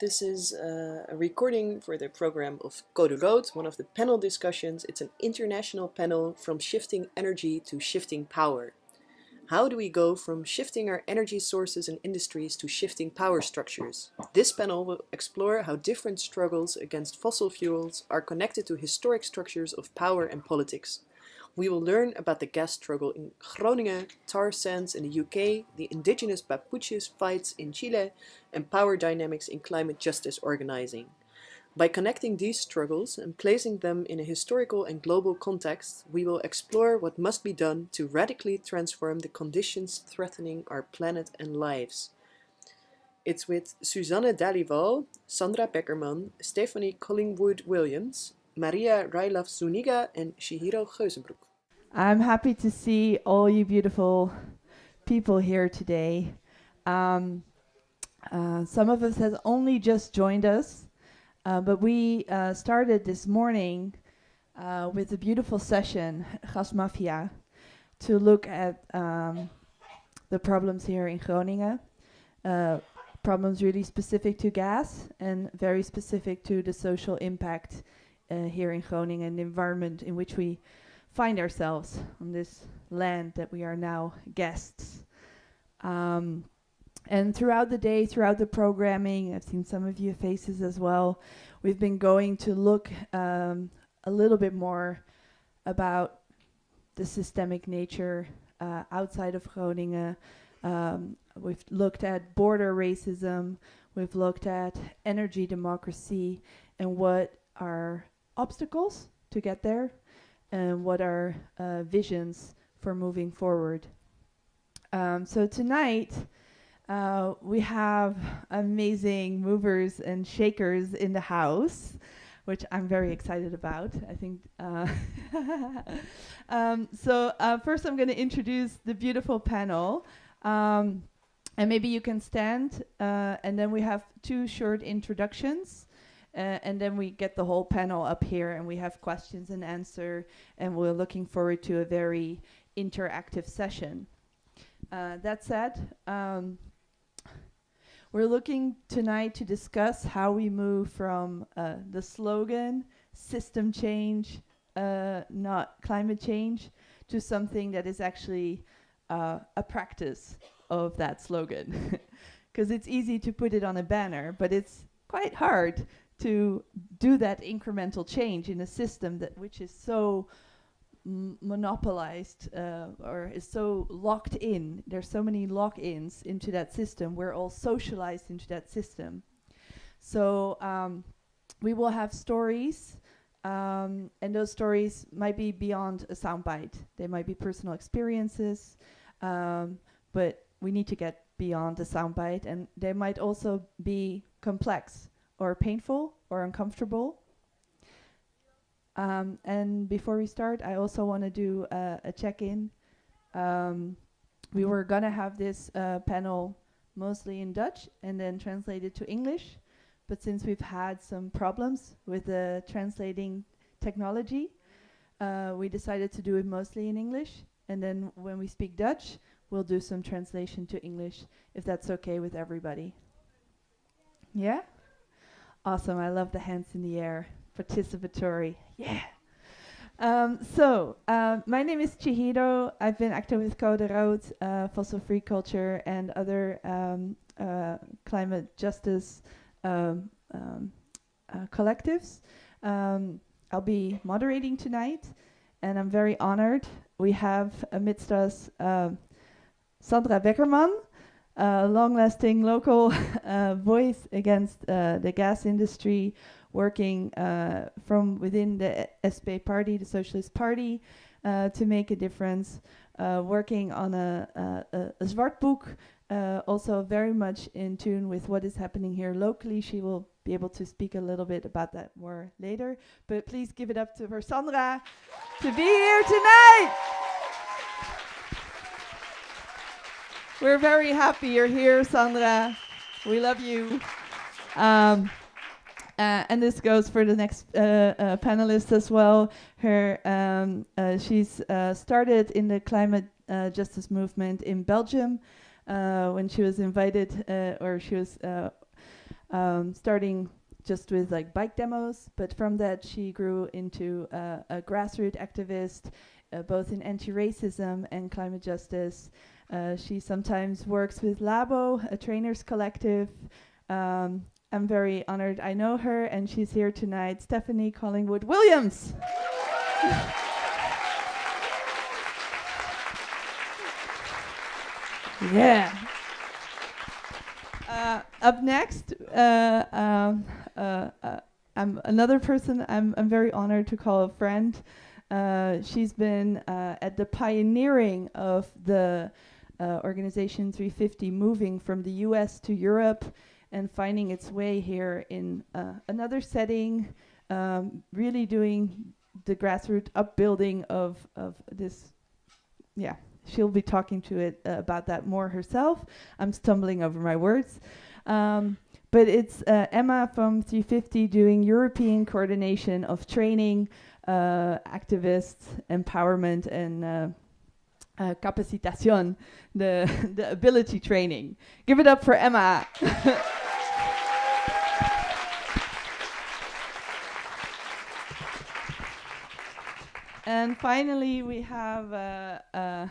This is uh, a recording for the program of Code Rood, one of the panel discussions. It's an international panel from shifting energy to shifting power. How do we go from shifting our energy sources and industries to shifting power structures? This panel will explore how different struggles against fossil fuels are connected to historic structures of power and politics. We will learn about the gas struggle in Groningen, tar sands in the UK, the indigenous Mapuches fights in Chile, and power dynamics in climate justice organizing. By connecting these struggles and placing them in a historical and global context, we will explore what must be done to radically transform the conditions threatening our planet and lives. It's with Suzanne Dhaliwal, Sandra Beckerman, Stephanie Collingwood-Williams, Maria Railaf Zuniga, and Chihiro Geuzebroek. I'm happy to see all you beautiful people here today. Um, uh, some of us has only just joined us, uh, but we uh, started this morning uh, with a beautiful session, Gas Mafia, to look at um, the problems here in Groningen. Uh, problems really specific to gas and very specific to the social impact uh, here in Groningen, and the environment in which we find ourselves on this land that we are now guests. Um, and throughout the day, throughout the programming, I've seen some of your faces as well. We've been going to look um, a little bit more about the systemic nature uh, outside of Groningen. Um, we've looked at border racism. We've looked at energy democracy and what are obstacles to get there and what are uh, visions for moving forward. Um, so tonight, uh, we have amazing movers and shakers in the house, which I'm very excited about. I think. Uh um, so uh, first, I'm going to introduce the beautiful panel. Um, and maybe you can stand, uh, and then we have two short introductions. Uh, and then we get the whole panel up here and we have questions and answer and we're looking forward to a very interactive session. Uh, that said, um, we're looking tonight to discuss how we move from uh, the slogan, system change, uh, not climate change, to something that is actually uh, a practice of that slogan. Because it's easy to put it on a banner, but it's quite hard to do that incremental change in a system that which is so monopolized uh, or is so locked in. There's so many lock-ins into that system. We're all socialized into that system. So um, we will have stories, um, and those stories might be beyond a soundbite. They might be personal experiences, um, but we need to get beyond the soundbite, and they might also be complex or painful or uncomfortable. Um, and before we start, I also want to do uh, a check-in. Um, we were gonna have this uh, panel mostly in Dutch and then translated to English, but since we've had some problems with the translating technology, uh, we decided to do it mostly in English. And then when we speak Dutch, we'll do some translation to English, if that's okay with everybody. Yeah? Awesome. I love the hands in the air. Participatory. Yeah. Um, so, uh, my name is Chihiro. I've been active with Code Rood, uh, fossil free culture, and other um, uh, climate justice um, um uh, collectives. Um, I'll be moderating tonight, and I'm very honored. We have amidst us Sandra Beckerman, uh, long-lasting local uh, voice against uh, the gas industry, working uh, from within the SP party, the Socialist Party, uh, to make a difference, uh, working on a, a, a Zwart book, also very much in tune with what is happening here locally. She will be able to speak a little bit about that more later. But please give it up to her Sandra to be here tonight. We're very happy you're here, Sandra. We love you. Um, uh, and this goes for the next uh, uh, panelist as well. Her, um, uh, she's uh, started in the climate uh, justice movement in Belgium when she was invited, or she was um, starting just with like bike demos, but from that she grew into a grassroots activist, both in anti-racism and climate justice. Uh, she sometimes works with Labo, a trainers collective. Um, I'm very honored I know her, and she's here tonight, Stephanie Collingwood Williams. yeah. Uh, up next, uh, um, uh, uh, I'm another person I'm, I'm very honored to call a friend. Uh, she's been uh, at the pioneering of the organization 350 moving from the US to Europe and finding its way here in another setting, um, really doing the grassroots upbuilding of, of this, yeah, she'll be talking to it uh, about that more herself. I'm stumbling over my words. Um, but it's uh, Emma from 350 doing European coordination of training, uh, activists, empowerment, and uh, capacitation, the, the ability training. Give it up for Emma. and finally, we have uh, uh,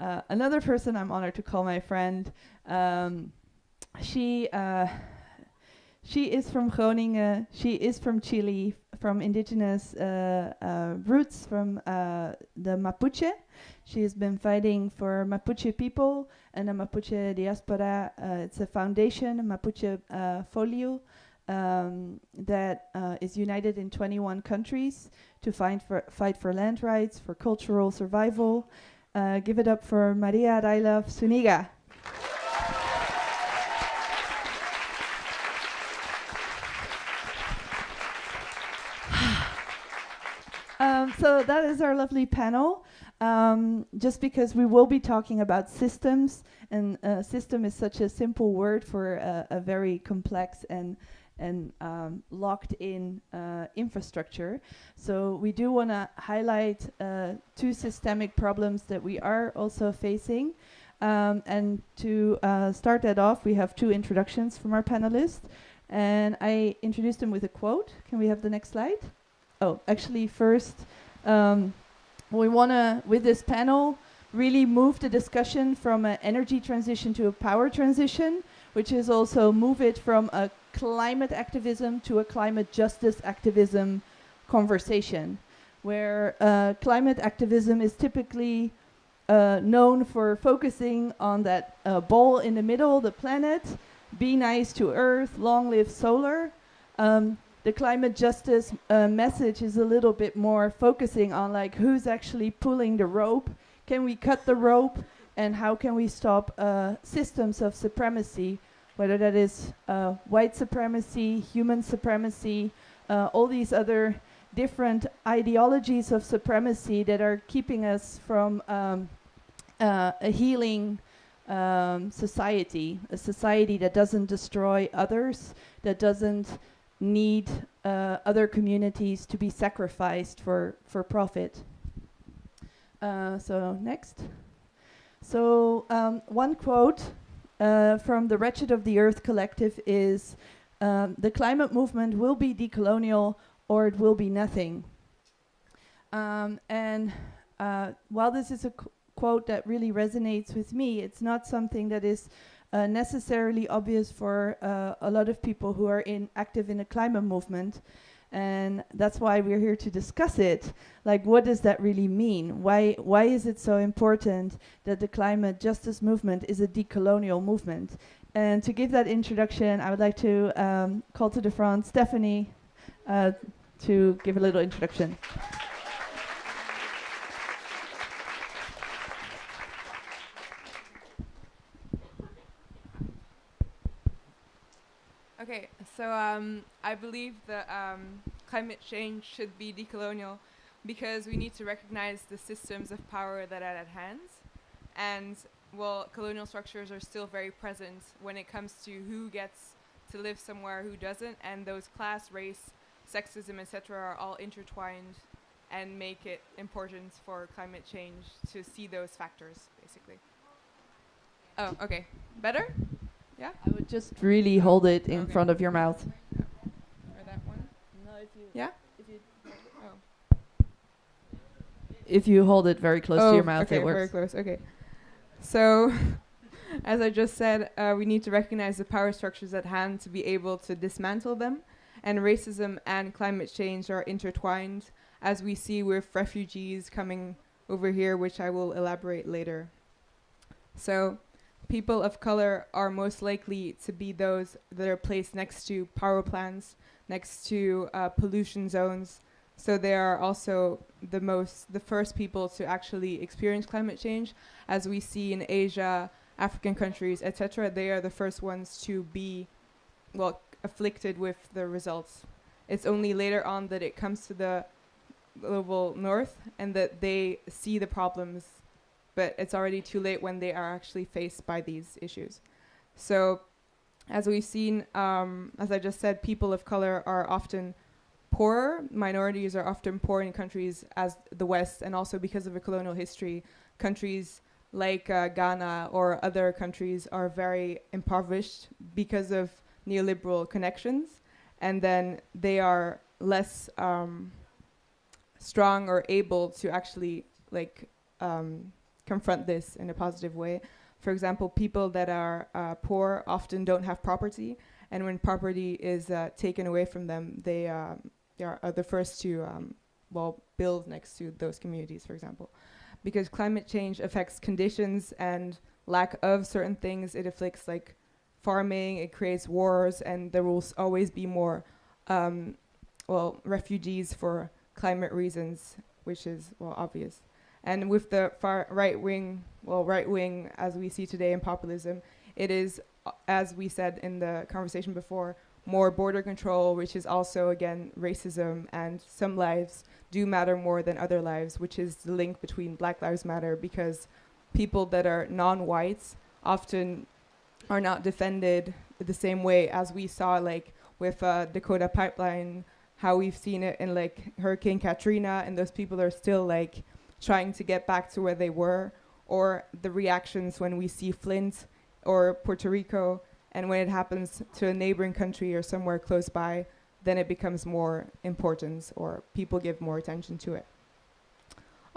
uh, another person I'm honored to call my friend. Um, she uh, she is from Groningen. She is from Chile, from indigenous uh, uh roots from uh, the Mapuche. She has been fighting for Mapuche people and the Mapuche diaspora. Uh, it's a foundation, Mapuche Folil, um, that is united in 21 countries to fight for, fight for land rights, for cultural survival, uh, give it up for Maria Railaf Zuniga. um, so that is our lovely panel. Um, just because we will be talking about systems, and uh, system is such a simple word for a very complex and and um, locked in uh, infrastructure. So we do want to highlight uh, two systemic problems that we are also facing. Um, and to uh, start that off, we have two introductions from our panelists. And I introduced them with a quote. Can we have the next slide? Oh, actually, first, um, we want to, with this panel, really move the discussion from an energy transition to a power transition, which is also move it from a climate activism to a climate justice activism conversation, where uh, climate activism is typically uh, known for focusing on that uh, ball in the middle, the planet, be nice to Earth, long live solar. Um, the climate justice uh, message is a little bit more focusing on like who's actually pulling the rope, can we cut the rope, and how can we stop uh, systems of supremacy whether that is uh, white supremacy, human supremacy, uh, all these other different ideologies of supremacy that are keeping us from um, uh, a healing um, society, a society that doesn't destroy others, that doesn't need uh, other communities to be sacrificed for, for profit. Uh, so next. So um, one quote uh, from the Wretched of the Earth collective is um, the climate movement will be decolonial or it will be nothing. Um, and uh, while this is a qu quote that really resonates with me, it's not something that is uh, necessarily obvious for uh, a lot of people who are in active in the climate movement and that's why we're here to discuss it. Like, what does that really mean? Why, why is it so important that the climate justice movement is a decolonial movement? And to give that introduction, I would like to um, call to the front Stephanie uh, to give a little introduction. Okay, so um, I believe that um, climate change should be decolonial because we need to recognize the systems of power that are at hand. And, well, colonial structures are still very present when it comes to who gets to live somewhere, who doesn't, and those class, race, sexism, etc., are all intertwined and make it important for climate change to see those factors, basically. Oh, okay. Better? Yeah. I would just really hold it in Okay. front of your mouth. Or that one? Yeah? Oh. If you hold it very close to your mouth, Oh, okay, it works. very close. Okay. So, as I just said, uh, we need to recognize the power structures at hand to be able to dismantle them. And racism and climate change are intertwined, as we see with refugees coming over here, which I will elaborate later. So, people of color are most likely to be those that are placed next to power plants, next to uh, pollution zones. So they are also the most, the first people to actually experience climate change, as we see in Asia, African countries, etc. They are the first ones to be, well, afflicted with the results. It's only later on that it comes to the global north and that they see the problems, but it's already too late when they are actually faced by these issues. So, as we've seen, um, as I just said, people of color are often poorer. Minorities are often poor in countries as the West, and also because of a colonial history, countries like uh, Ghana or other countries are very impoverished because of neoliberal connections, and then they are less um, strong or able to actually like um, confront this in a positive way. For example, people that are uh, poor often don't have property, and when property is uh, taken away from them, they um, they are, are the first to um, well build next to those communities, for example, because climate change affects conditions and lack of certain things. It afflicts like farming. It creates wars, and there will always be more um, well refugees for climate reasons, which is well obvious. And with the far right wing, well right wing as we see today in populism, it is uh, as we said in the conversation before, more border control, which is also again racism, and some lives do matter more than other lives, which is the link between Black Lives Matter because people that are non-whites often are not defended the same way as we saw like with uh, Dakota Pipeline, how we've seen it in like Hurricane Katrina, and those people are still like trying to get back to where they were, or the reactions when we see Flint or Puerto Rico, and when it happens to a neighboring country or somewhere close by, then it becomes more important, or people give more attention to it.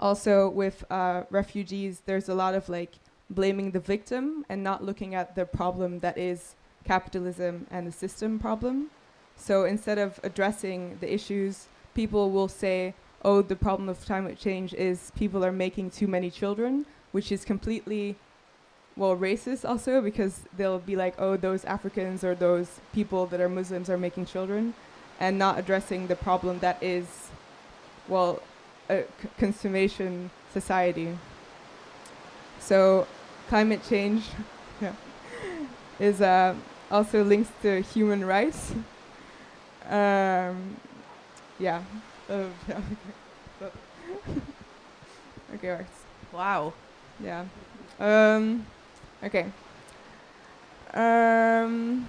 Also, with uh, refugees, there's a lot of like blaming the victim and not looking at the problem that is capitalism and the system problem. So instead of addressing the issues, people will say, oh, the problem of climate change is people are making too many children, which is completely, well, racist also because they'll be like, oh, those Africans or those people that are Muslims are making children, and not addressing the problem that is, well, a consummation society. So climate change is uh, also links to human rights. um, yeah. Uh, okay, right. Wow. Yeah. Um, okay. Um,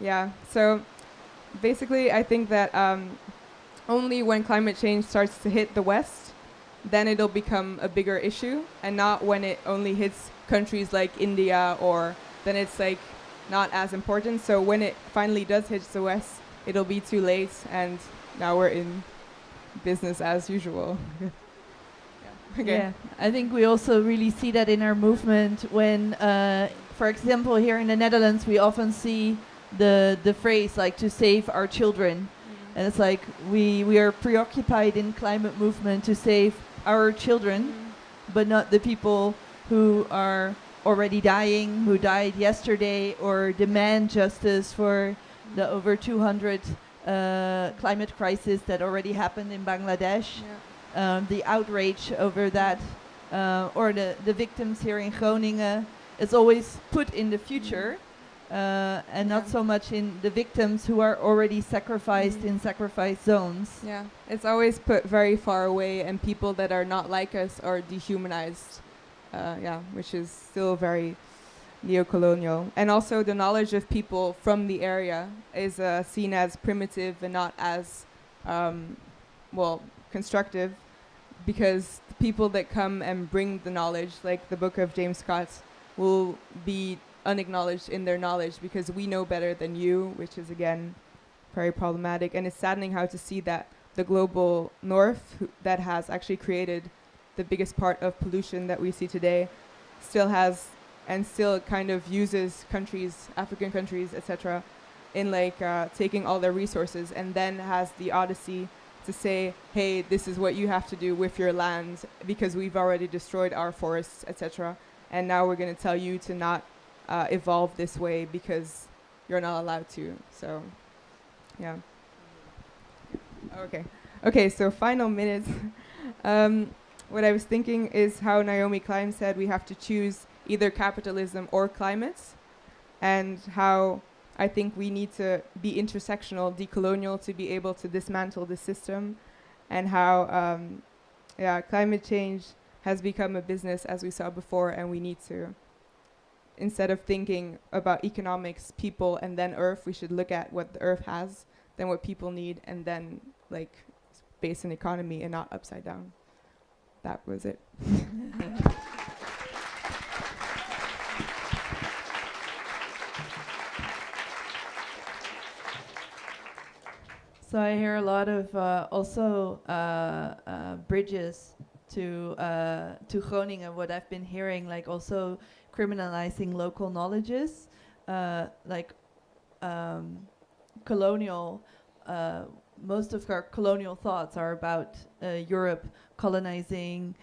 yeah. So basically, I think that um, only when climate change starts to hit the West, then it'll become a bigger issue, and not when it only hits countries like India or then it's like not as important. So when it finally does hit the West, it'll be too late, and now we're in business as usual. yeah. Okay. Yeah, I think we also really see that in our movement when, uh, for example, here in the Netherlands, we often see the the phrase like to save our children, and it's like we we are preoccupied in climate movement to save our children, but not the people who are already dying, who died yesterday, or demand justice for the over 200 uh, climate crisis that already happened in Bangladesh Yeah. um, the outrage over that, uh, or the, the victims here in Groningen, is always put in the future, uh, and not so much in the victims who are already sacrificed Mhm. in sacrifice zones. Yeah, it's always put very far away, and people that are not like us are dehumanized. Uh, yeah, which is still very neo-colonial. And also, the knowledge of people from the area is uh, seen as primitive and not as, um, well, constructive, because the people that come and bring the knowledge, like the book of James Scott, will be unacknowledged in their knowledge because we know better than you, which is again very problematic. And it's saddening how to see that the global north that has actually created the biggest part of pollution that we see today still has and still kind of uses countries, African countries, etc., in like uh, taking all their resources and then has the odyssey to say, hey, this is what you have to do with your land because we've already destroyed our forests, etc. And now we're going to tell you to not uh, evolve this way because you're not allowed to. So, yeah. Okay. Okay, so final minutes. um, what I was thinking is how Naomi Klein said we have to choose either capitalism or climate, and how I think we need to be intersectional, decolonial to be able to dismantle the system, and how um, yeah, climate change has become a business as we saw before, and we need to instead of thinking about economics, people, and then Earth, we should look at what the Earth has, then what people need, and then like base an economy and not upside down. That was it. So I hear a lot of uh, also uh, uh, bridges to uh, to Groningen. What I've been hearing, like also criminalizing local knowledges, uh, like um, colonial. Uh, most of our colonial thoughts are about Europe colonizing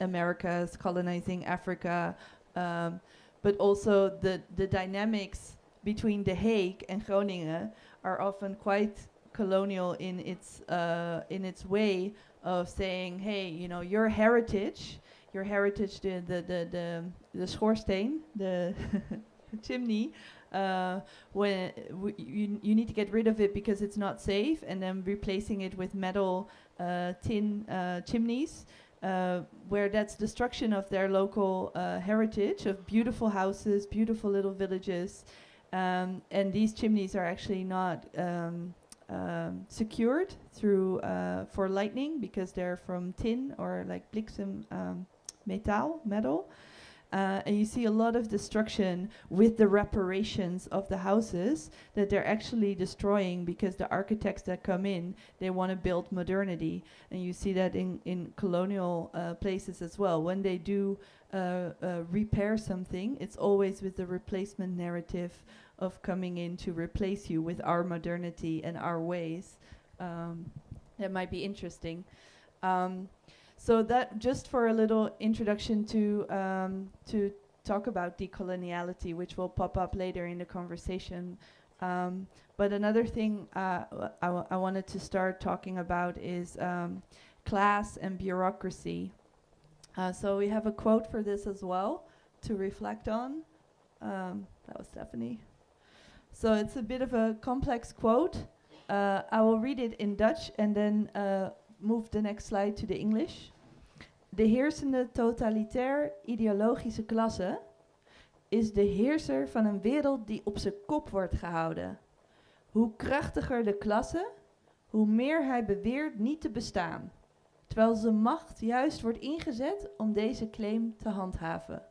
Americas, colonizing Africa, um, but also the the dynamics between The Hague and Groningen are often quite colonial in its uh, in its way of saying, hey, you know, your heritage, your heritage, the the the the, the schoorsteen, the chimney. Uh, when you you need to get rid of it because it's not safe, and then replacing it with metal uh, tin uh, chimneys, uh, where that's destruction of their local uh, heritage of beautiful houses, beautiful little villages, um, and these chimneys are actually not um, um, secured through uh, for lightning because they're from tin or like bliksem um, metal metal. Uh, and you see a lot of destruction with the reparations of the houses that they're actually destroying because the architects that come in they want to build modernity and you see that in in colonial uh, places as well when they do uh, uh, repair something it's always with the replacement narrative of coming in to replace you with our modernity and our ways um, that might be interesting um, so that just for a little introduction to um, to talk about decoloniality, which will pop up later in the conversation. Um, but another thing uh, I, wanted to start talking about is um, class and bureaucracy. Uh, so we have a quote for this as well to reflect on. Um, that was Stephanie. So it's a bit of a complex quote. Uh, I will read it in Dutch and then uh, move the next slide to the English. De heersende totalitair ideologische klasse is de heerser van een wereld die op zijn kop wordt gehouden. Hoe krachtiger de klasse, hoe meer hij beweert niet te bestaan, terwijl zijn macht juist wordt ingezet om deze claim te handhaven.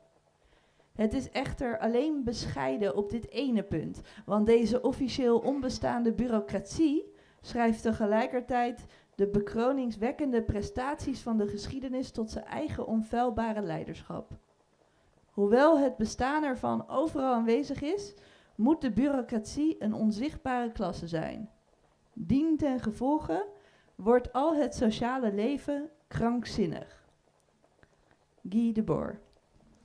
Het is echter alleen bescheiden op dit ene punt, want deze officieel onbestaande bureaucratie schrijft tegelijkertijd de bekroningswekkende prestaties van de geschiedenis tot zijn eigen onfeilbare leiderschap. Hoewel het bestaan ervan overal aanwezig is, moet de bureaucratie een onzichtbare klasse zijn. Dien ten gevolge wordt al het sociale leven krankzinnig. Guy Debord.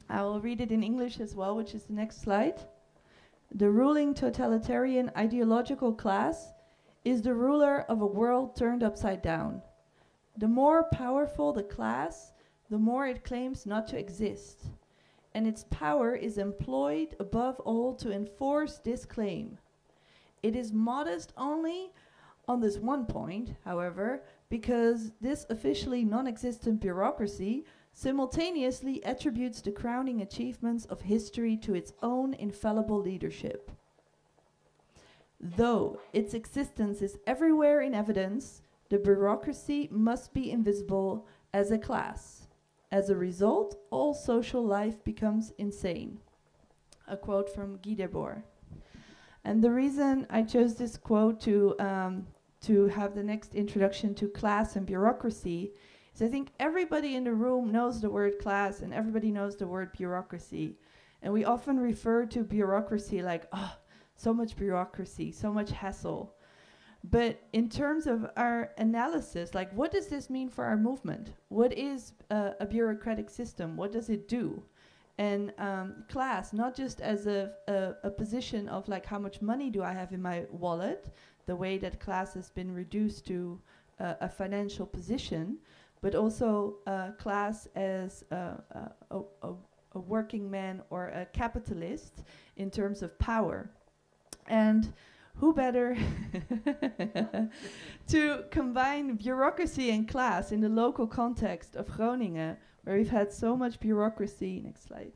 I will read it in English as well, which is the next slide. The ruling totalitarian ideological class is the ruler of a world turned upside down. The more powerful the class, the more it claims not to exist. And its power is employed above all to enforce this claim. It is modest only on this one point, however, because this officially non existent bureaucracy simultaneously attributes the crowning achievements of history to its own infallible leadership. Though its existence is everywhere in evidence, the bureaucracy must be invisible as a class. As a result, all social life becomes insane. a quote from Guy Debord. And the reason I chose this quote to, um, to have the next introduction to class and bureaucracy is I think everybody in the room knows the word class and everybody knows the word bureaucracy. And we often refer to bureaucracy like, oh, so much bureaucracy, so much hassle. But in terms of our analysis, like what does this mean for our movement? What is uh, a bureaucratic system? What does it do? And um, class, not just as a, a, a, position of like how much money do I have in my wallet, the way that class has been reduced to uh, a financial position, but also uh, class as a, a, a working man or a capitalist in terms of power. And who better to combine bureaucracy and class in the local context of Groningen, where we've had so much bureaucracy. Next slide.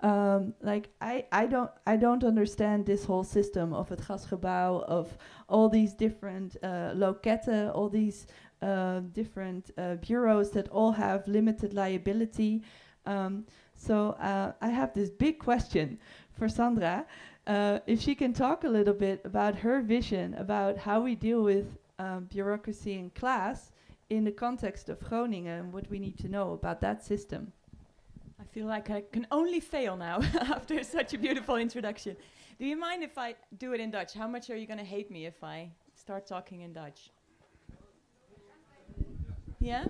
Um, like I, I don't I don't understand this whole system of het gasgebouw of all these different uh, loketten, all these uh, different uh, bureaus that all have limited liability. Um, so uh, I have this big question for Sandra uh, if she can talk a little bit about her vision about how we deal with um, bureaucracy in class in the context of Groningen and what we need to know about that system. I feel like I can only fail now after such a beautiful introduction. Do you mind if I do it in Dutch? How much are you going to hate me if I start talking in Dutch? Yeah?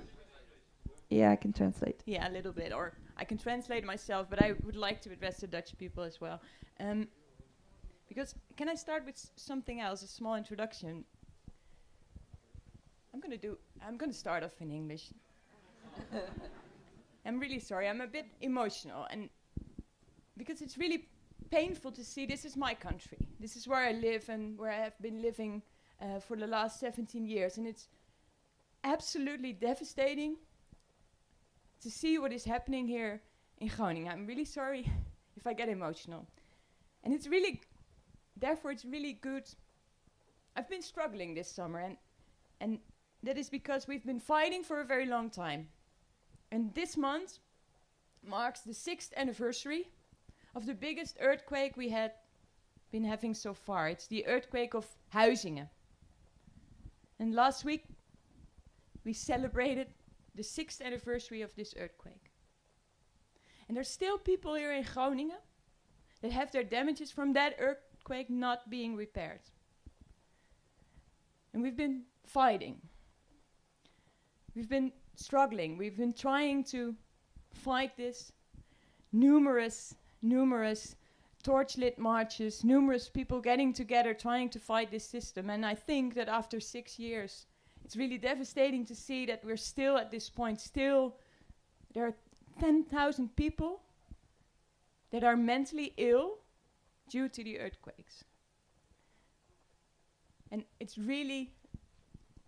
Yeah, I can translate. Yeah, a little bit. Or I can translate myself, but I would like to address the Dutch people as well. Um, because can I start with something else, a small introduction? I'm gonna do. I'm gonna start off in English. I'm really sorry. I'm a bit emotional, and because it's really painful to see. This is my country. This is where I live and where I have been living uh, for the last 17 years, and it's absolutely devastating to see what is happening here in Groningen. I'm really sorry if I get emotional, and it's really therefore, it's really good. I've been struggling this summer, and and that is because we've been fighting for a very long time. And this month marks the sixth anniversary of the biggest earthquake we had been having so far. It's the earthquake of Huizinge. And last week we celebrated the sixth anniversary of this earthquake. And there's still people here in Groningen that have their damages from that earthquake earthquake not being repaired. And we've been fighting. We've been struggling. We've been trying to fight this. Numerous, numerous torchlit marches, numerous people getting together trying to fight this system. And I think that after six years, it's really devastating to see that we're still at this point. Still, there are 10,000 people that are mentally ill due to the earthquakes. And it's really,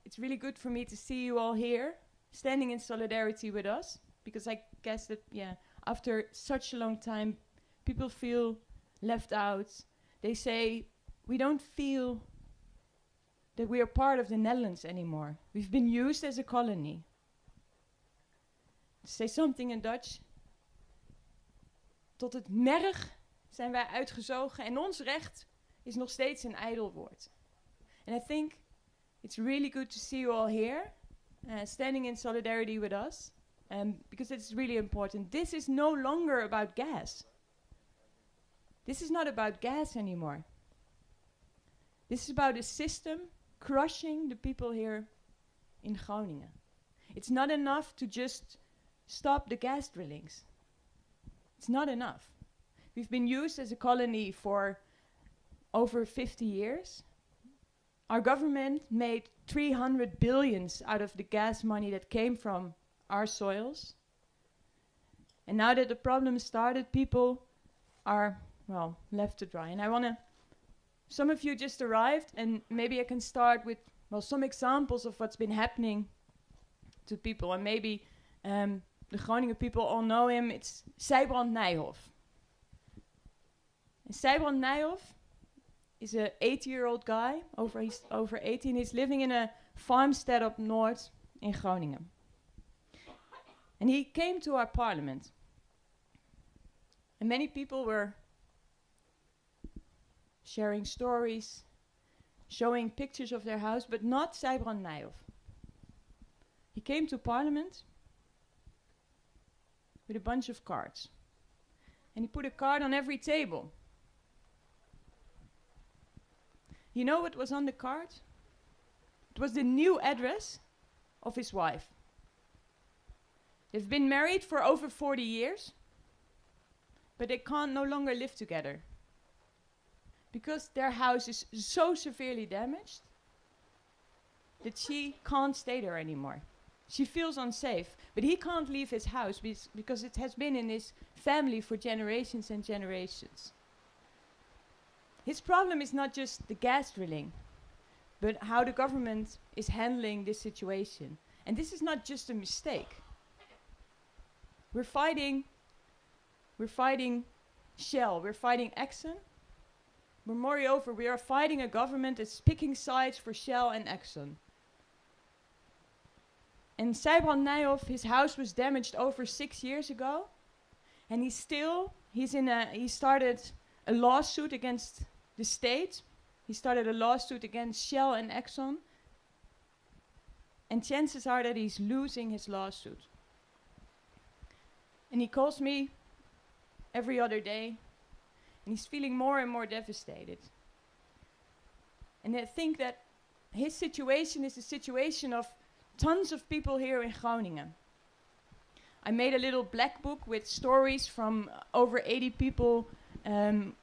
it's really good for me to see you all here, standing in solidarity with us, because I guess that, yeah, after such a long time, people feel left out. They say, we don't feel that we are part of the Netherlands anymore. We've been used as a colony. Say something in Dutch. Tot het merg zijn wij uitgezogen en ons recht is nog steeds een ijdel woord. And I think it's really good to see you all here, uh, standing in solidarity with us, um, because it's really important. This is no longer about gas. This is not about gas anymore. This is about a system crushing the people here in Groningen. It's not enough to just stop the gas drillings. It's not enough. We've been used as a colony for over 50 years. Our government made 300 billions out of the gas money that came from our soils. And now that the problem started, people are, well, left to dry. And I want to, some of you just arrived, and maybe I can start with, well, some examples of what's been happening to people. And maybe um, the Groningen people all know him. It's Sijbrand Nijhoff. And Sijbrand Nijhoff is a 80-year-old guy, over, he's over 18. He's living in a farmstead up north in Groningen. And he came to our parliament. And many people were sharing stories, showing pictures of their house, but not Sijbrand Nijhoff. He came to parliament with a bunch of cards. And he put a card on every table. You know what was on the card? It was the new address of his wife. They've been married for over 40 years, but they can't no longer live together because their house is so severely damaged that she can't stay there anymore. She feels unsafe, but he can't leave his house because it has been in his family for generations and generations. His problem is not just the gas drilling, but how the government is handling this situation. And this is not just a mistake. We're fighting we're fighting Shell, we're fighting Exxon. But moreover, we are fighting a government that's picking sides for Shell and Exxon. And Sijbrand Nijhoff, his house was damaged over six years ago. And he's still, he's in a, he started a lawsuit against the state. He started a lawsuit against Shell and Exxon. And chances are that he's losing his lawsuit. And he calls me every other day. And he's feeling more and more devastated. And I think that his situation is the situation of tons of people here in Groningen. I made a little black book with stories from over 80 people um,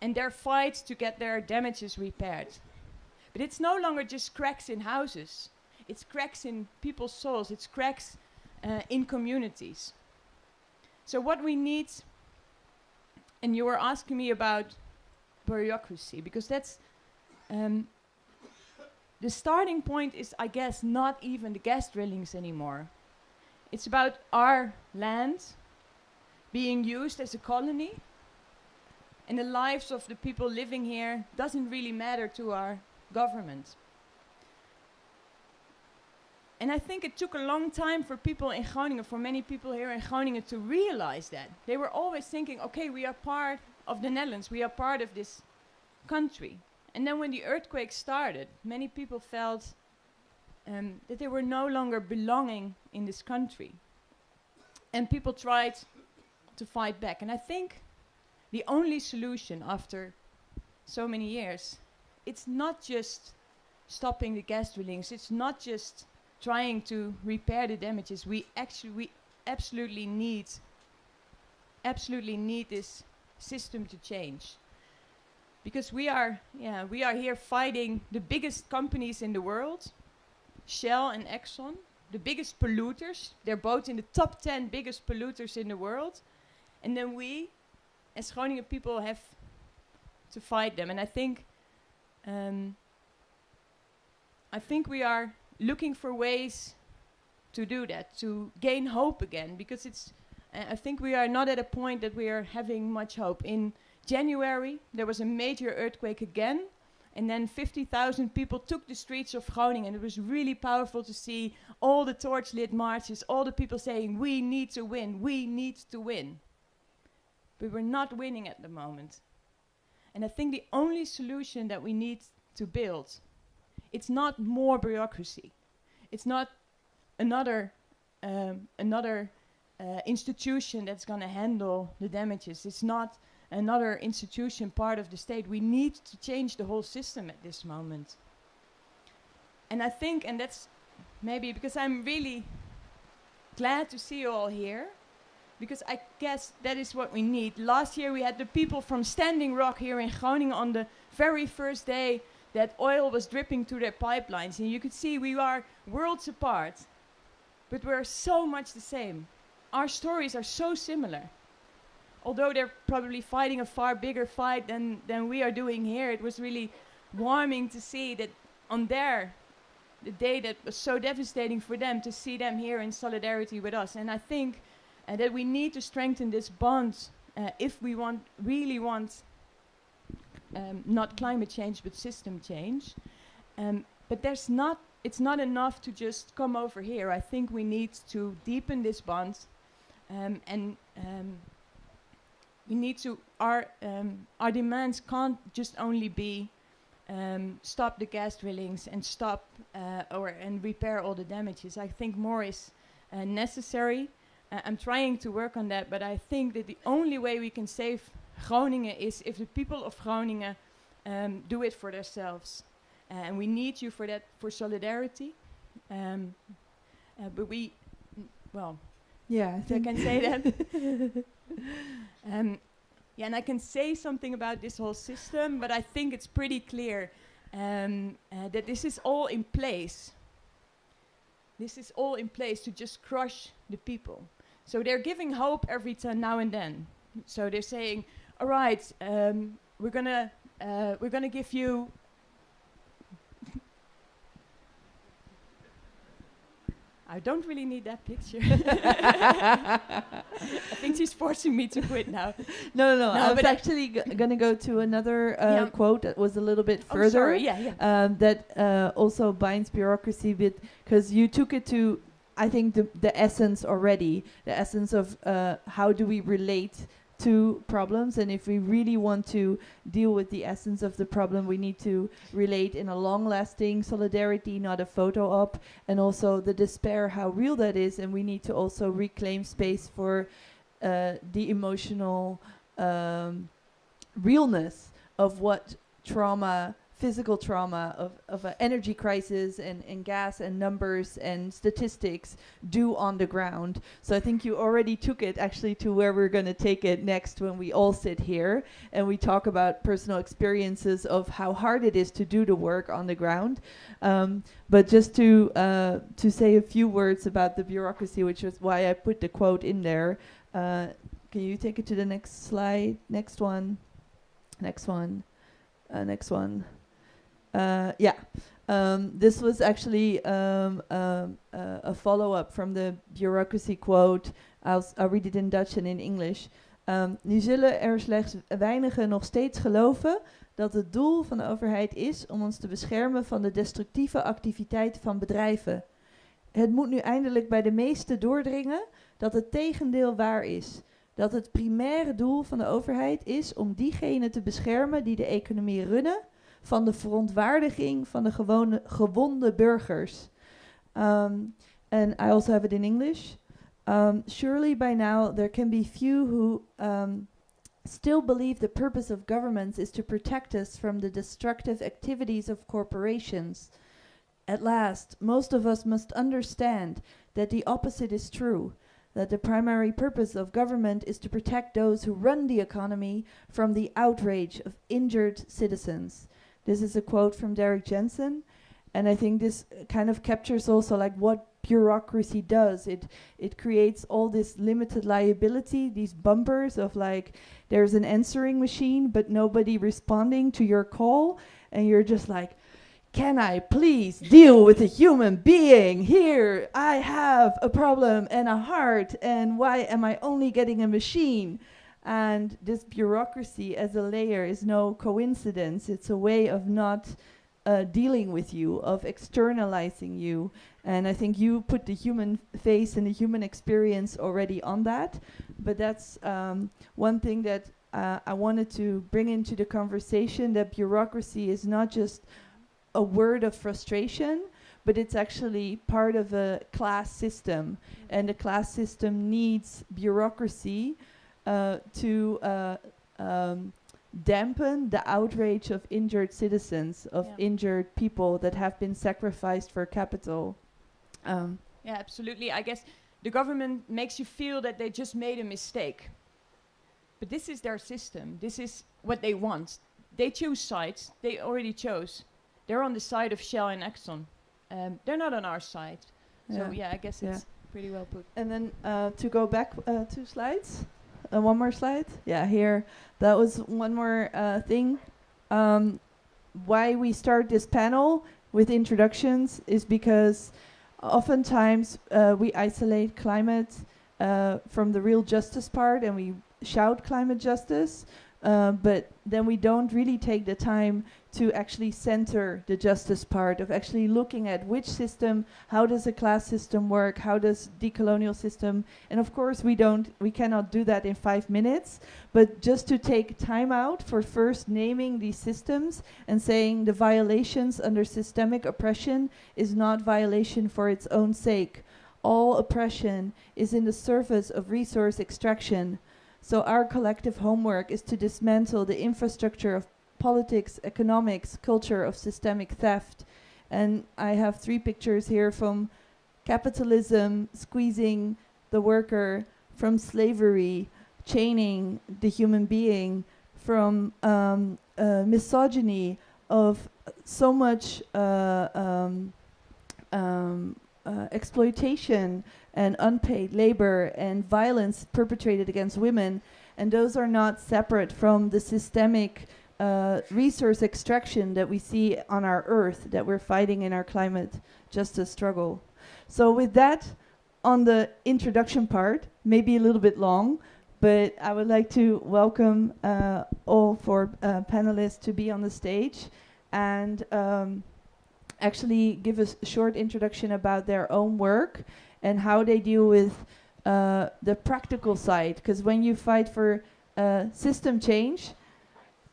and their fight to get their damages repaired. But it's no longer just cracks in houses, it's cracks in people's souls, it's cracks uh, in communities. So, what we need, and you were asking me about bureaucracy, because that's um, the starting point is, I guess, not even the gas drillings anymore. It's about our land being used as a colony, and the lives of the people living here doesn't really matter to our government. And I think it took a long time for people in Groningen, for many people here in Groningen, to realize that. They were always thinking, okay, we are part of the Netherlands, we are part of this country. And then when the earthquake started, many people felt um, that they were no longer belonging in this country. And people tried to fight back. And I think the only solution after so many years, it's not just stopping the gas drillings, it's not just trying to repair the damages. We actually, we absolutely need, absolutely need this system to change. Because we are, yeah, we are here fighting the biggest companies in the world, Shell and Exxon, the biggest polluters. They're both in the top 10 biggest polluters in the world. And then we, as Groningen people, have to fight them. And I think, um, I think we are looking for ways to do that, to gain hope again, because it's. Uh, I think we are not at a point that we are having much hope. In January, there was a major earthquake again, and then 50,000 people took the streets of Groningen. And it was really powerful to see all the torch-lit marches, all the people saying, "We need to win. We need to win." But we're not winning at the moment. And I think the only solution that we need to build it's not more bureaucracy. It's not another um, another uh, institution that's going to handle the damages. It's not another institution part of the state. We need to change the whole system at this moment. And I think, and that's maybe because I'm really glad to see you all here, because I guess that is what we need. Last year we had the people from Standing Rock here in Groningen on the very first day that oil was dripping through their pipelines. And you could see we are worlds apart, but we're so much the same. Our stories are so similar. Although they're probably fighting a far bigger fight than, than we are doing here, it was really warming to see that on their the day that was so devastating for them to see them here in solidarity with us. And I think uh, that we need to strengthen this bond uh, if we want really want um, not climate change but system change. Um, but there's not, it's not enough to just come over here. I think we need to deepen this bond um, and um, we need to our um, our demands can't just only be um, stop the gas drillings and stop uh, or and repair all the damages. I think more is uh, necessary. Uh, I'm trying to work on that, but I think that the only way we can save Groningen is if the people of Groningen um, do it for themselves, and we need you for that for solidarity. Um, uh, but we, well, Yeah, I I can say that. um, yeah, and I can say something about this whole system, but I think it's pretty clear um, uh, that this is all in place. This is all in place to just crush the people. So they're giving hope every now and then. So they're saying, "All right, um, we're gonna uh, we're gonna give you." I don't really need that picture. I think she's forcing me to quit now. no, no, no. No, I was actually g- gonna go to another uh, Yeah. quote that was a little bit Oh, further. sorry. Yeah, yeah. um, that uh, also binds bureaucracy bit because you took it to I think the the essence already the essence of uh, how do we relate to problems? And if we really want to deal with the essence of the problem we need to relate in a long lasting solidarity not a photo op and also the despair how real that is. And we need to also reclaim space for uh, the emotional um, realness of what trauma physical trauma of, of an energy crisis and, and gas and numbers and statistics do on the ground. So I think you already took it actually to where we're going to take it next when we all sit here and we talk about personal experiences of how hard it is to do the work on the ground. Um, but just to uh, to say a few words about the bureaucracy, which is why I put the quote in there. Uh, can you take it to the next slide? Next one. Next one. Uh, next one. Uh, yeah. Um, this was actually um, um, uh, a follow up from the bureaucracy quote. I'll, read it in Dutch and in English. Nu zullen er slechts weinigen nog steeds geloven dat het doel van de overheid is om ons te beschermen van de destructieve activiteiten van bedrijven. Het moet nu eindelijk bij de meesten doordringen dat het tegendeel waar is. Dat het primaire doel van de overheid is om diegenen te beschermen die de economie runnen van de verontwaardiging van de gewone, gewonde burgers. Um, and I also have it in English. Um, surely by now there can be few who um, still believe the purpose of governments is to protect us from the destructive activities of corporations. At last, most of us must understand that the opposite is true, that the primary purpose of government is to protect those who run the economy from the outrage of injured citizens. This is a quote from Derrick Jensen, and I think this kind of captures also like what bureaucracy does. It it creates all this limited liability, these bumpers of like there's an answering machine but nobody responding to your call, and you're just like, can I please deal with a human being? Here, I have a problem and a heart, and why am I only getting a machine? And this bureaucracy as a layer is no coincidence. It's a way of not uh, dealing with you, of externalizing you. And I think you put the human face and the human experience already on that. But that's um, one thing that uh, I wanted to bring into the conversation that bureaucracy is not just a word of frustration, but it's actually part of a class system. And the class system needs bureaucracy to uh, um, dampen the outrage of injured citizens, of Yeah. injured people that have been sacrificed for capital. Um, Yeah, absolutely. I guess the government makes you feel that they just made a mistake. But this is their system. This is what they want. They choose sides. They already chose. They're on the side of Shell and Exxon. Um, they're not on our side. So yeah, I guess Yeah. it's pretty well put. And then uh, to go back uh, two slides, uh, one more slide. Yeah, here. That was one more uh, thing. Um, why we start this panel with introductions is because oftentimes uh, we isolate climate uh, from the real justice part and we shout climate justice. Uh, but then we don't really take the time to actually center the justice part of actually looking at which system, how does a class system work, how does decolonial system, and of course we don't, we cannot do that in five minutes, but just to take time out for first naming these systems and saying the violations under systemic oppression is not violation for its own sake. All oppression is in the service of resource extraction so our collective homework is to dismantle the infrastructure of politics, economics, culture of systemic theft. And I have three pictures here from capitalism squeezing the worker, from slavery, chaining the human being, from um, uh, misogyny of so much uh, um, um, uh, exploitation and unpaid labor and violence perpetrated against women. And those are not separate from the systemic uh, resource extraction that we see on our earth that we're fighting in our climate justice struggle. So, with that, on the introduction part, maybe a little bit long, but I would like to welcome uh, all four uh, panelists to be on the stage and um, actually give a short introduction about their own work and how they deal with uh, the practical side. Because when you fight for uh, system change,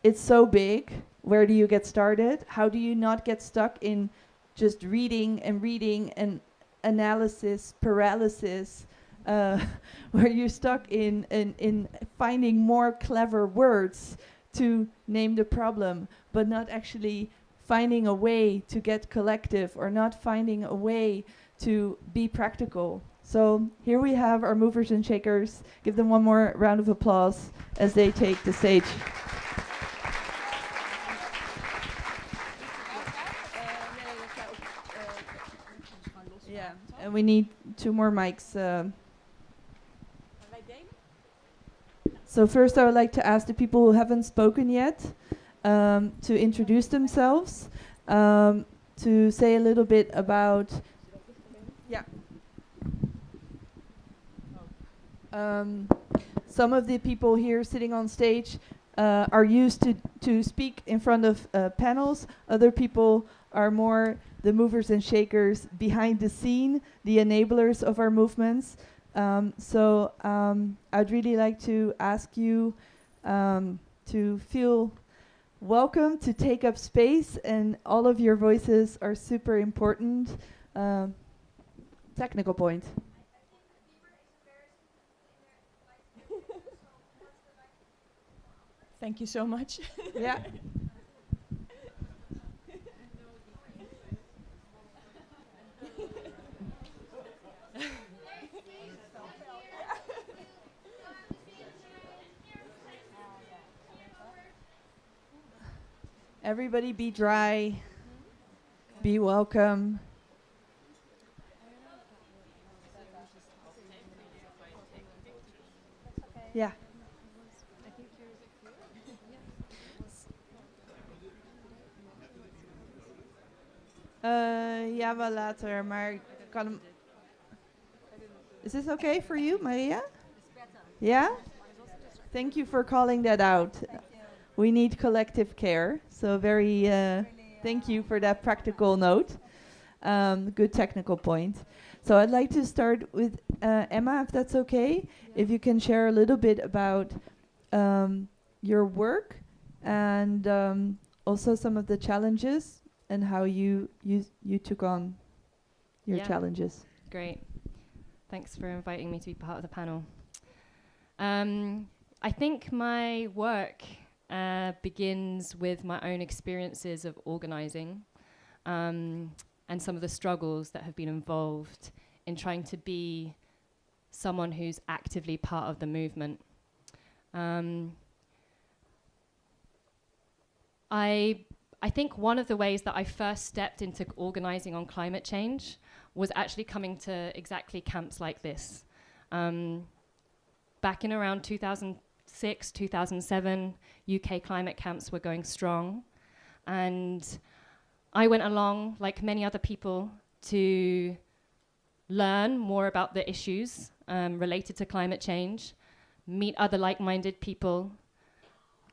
it's so big. Where do you get started? How do you not get stuck in just reading and reading and analysis paralysis? Uh, where you're stuck in, in, in finding more clever words to name the problem, but not actually finding a way to get collective or not finding a way to be practical. So here we have our movers and shakers. Give them one more round of applause as they take the stage. Yeah, and we need two more mics. Uh. So first I would like to ask the people who haven't spoken yet um, to introduce themselves, um, to say a little bit about yeah. Um, some of the people here sitting on stage uh, are used to, to speak in front of uh, panels. Other people are more the movers and shakers behind the scene, the enablers of our movements. Um, so um, I'd really like to ask you um, to feel welcome to take up space, and all of your voices are super important. Um, technical point. Thank you so much. yeah. Everybody be dry. Be welcome. Ja. Uh, ja, wel later, maar kan. Is this okay for you, Maria? Yeah? Thank you for calling that out. We need collective care, so very uh, thank you for that practical note. Um, good technical point. So I'd like to start with uh, Emma, if that's okay. If you can share a little bit about um, your work and um, also some of the challenges and how you you you took on your yeah. challenges. Great. Thanks for inviting me to be part of the panel. Um, I think my work uh, begins with my own experiences of organizing. Um, and some of the struggles that have been involved in trying to be someone who's actively part of the movement. Um, I, I think one of the ways that I first stepped into organizing on climate change was actually coming to exactly camps like this. Um, back in around 2006, 2007, UK climate camps were going strong. And I went along, like many other people, to learn more about the issues um, related to climate change, meet other like minded people,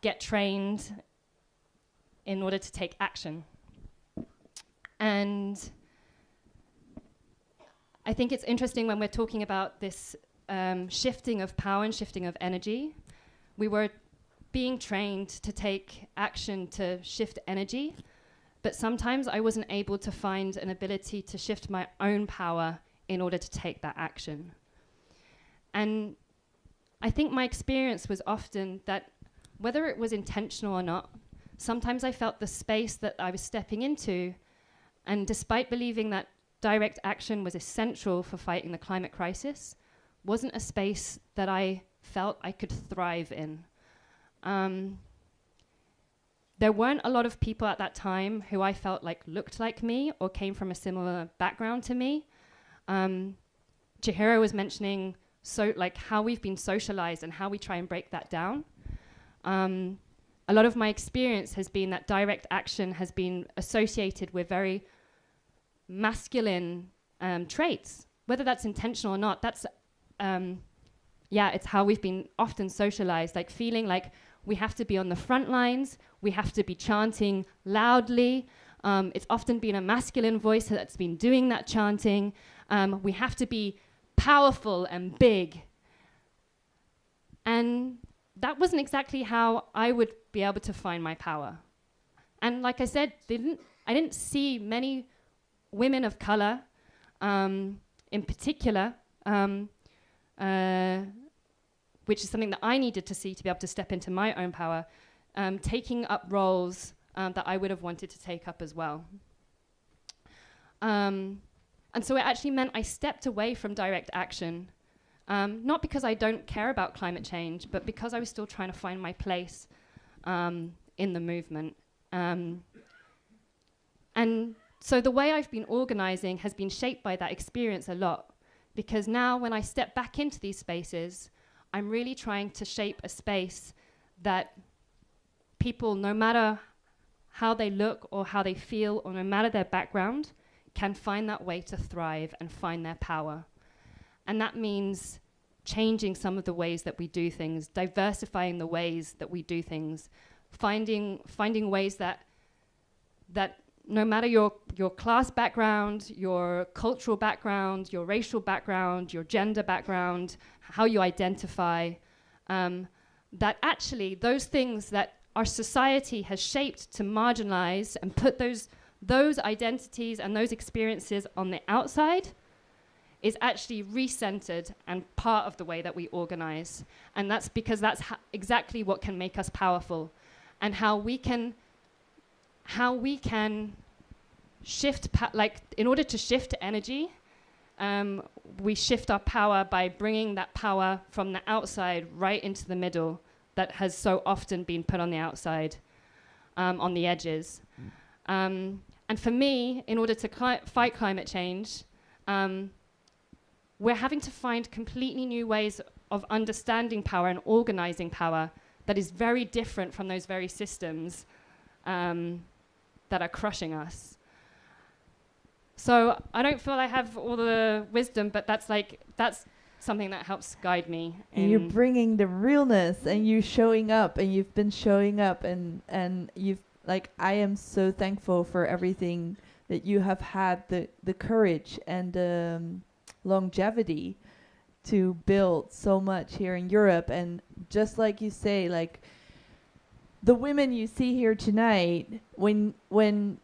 get trained in order to take action. And I think it's interesting when we're talking about this um, shifting of power and shifting of energy. We were being trained to take action to shift energy, but sometimes I wasn't able to find an ability to shift my own power in order to take that action. And I think my experience was often that whether it was intentional or not, sometimes I felt the space that I was stepping into, and despite believing that direct action was essential for fighting the climate crisis, wasn't a space that I felt I could thrive in. Um, there weren't a lot of people at that time who I felt like looked like me or came from a similar background to me. Um, Chihiro was mentioning so like how we've been socialized and how we try and break that down. Um, a lot of my experience has been that direct action has been associated with very masculine um, traits, whether that's intentional or not. That's um, yeah, it's how we've been often socialized, like feeling like we have to be on the front lines, we have to be chanting loudly. Um, it's often been a masculine voice that's been doing that chanting. Um, we have to be powerful and big. And that wasn't exactly how I would be able to find my power. And like I said, didn't I didn't see many women of color, um, in particular, um, uh, which is something that I needed to see to be able to step into my own power, um, taking up roles um, that I would have wanted to take up as well. Um, and so it actually meant I stepped away from direct action, um, not because I don't care about climate change, but because I was still trying to find my place um, in the movement. Um, and so the way I've been organizing has been shaped by that experience a lot, because now when I step back into these spaces, I'm really trying to shape a space that people, no matter how they look or how they feel, or no matter their background, can find that way to thrive and find their power. And that means changing some of the ways that we do things, diversifying the ways that we do things, finding finding ways that that no matter your your class background, your cultural background, your racial background, your gender background, how you identify, um, that actually those things that our society has shaped to marginalize and put those those identities and those experiences on the outside is actually recentered and part of the way that we organize. And that's because that's exactly what can make us powerful and how we can how we can shift like in order to shift energy um, we shift our power by bringing that power from the outside right into the middle that has so often been put on the outside um, on the edges um, and for me, in order to cli fight climate change, um, we're having to find completely new ways of understanding power and organizing power that is very different from those very systems um, that are crushing us. So I don't feel I have all the wisdom, but that's like that's something that helps guide me. And you're bringing the realness, and you're showing up, and you've been showing up, and and you've like I am so thankful for everything that you have had the the courage and um, longevity to build so much here in Europe and just like you say like the women you see here tonight when when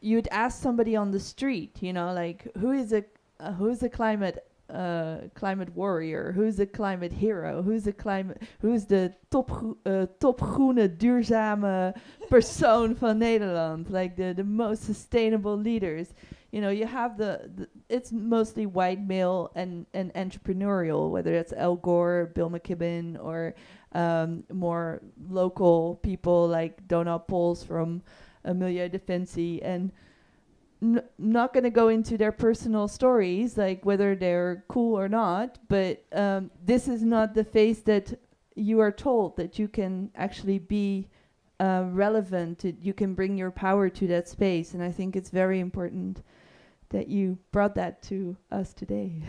you'd ask somebody on the street you know like who is a uh, who's a climate uh, climate warrior? Who's the climate hero? Who's the climate? Who's the top uh, top groene duurzame persoon van Nederland? Like the the most sustainable leaders. You know, you have the, the it's mostly white male and and entrepreneurial, whether it's Al Gore, Bill McKibben, or um, more local people like Donald Pols from uh, Milieudefensie and n- not going to go into their personal stories, like whether they're cool or not, but um, this is not the face that you are told that you can actually be uh, relevant. you can bring your power to that space, and I think it's very important that you brought that to us today.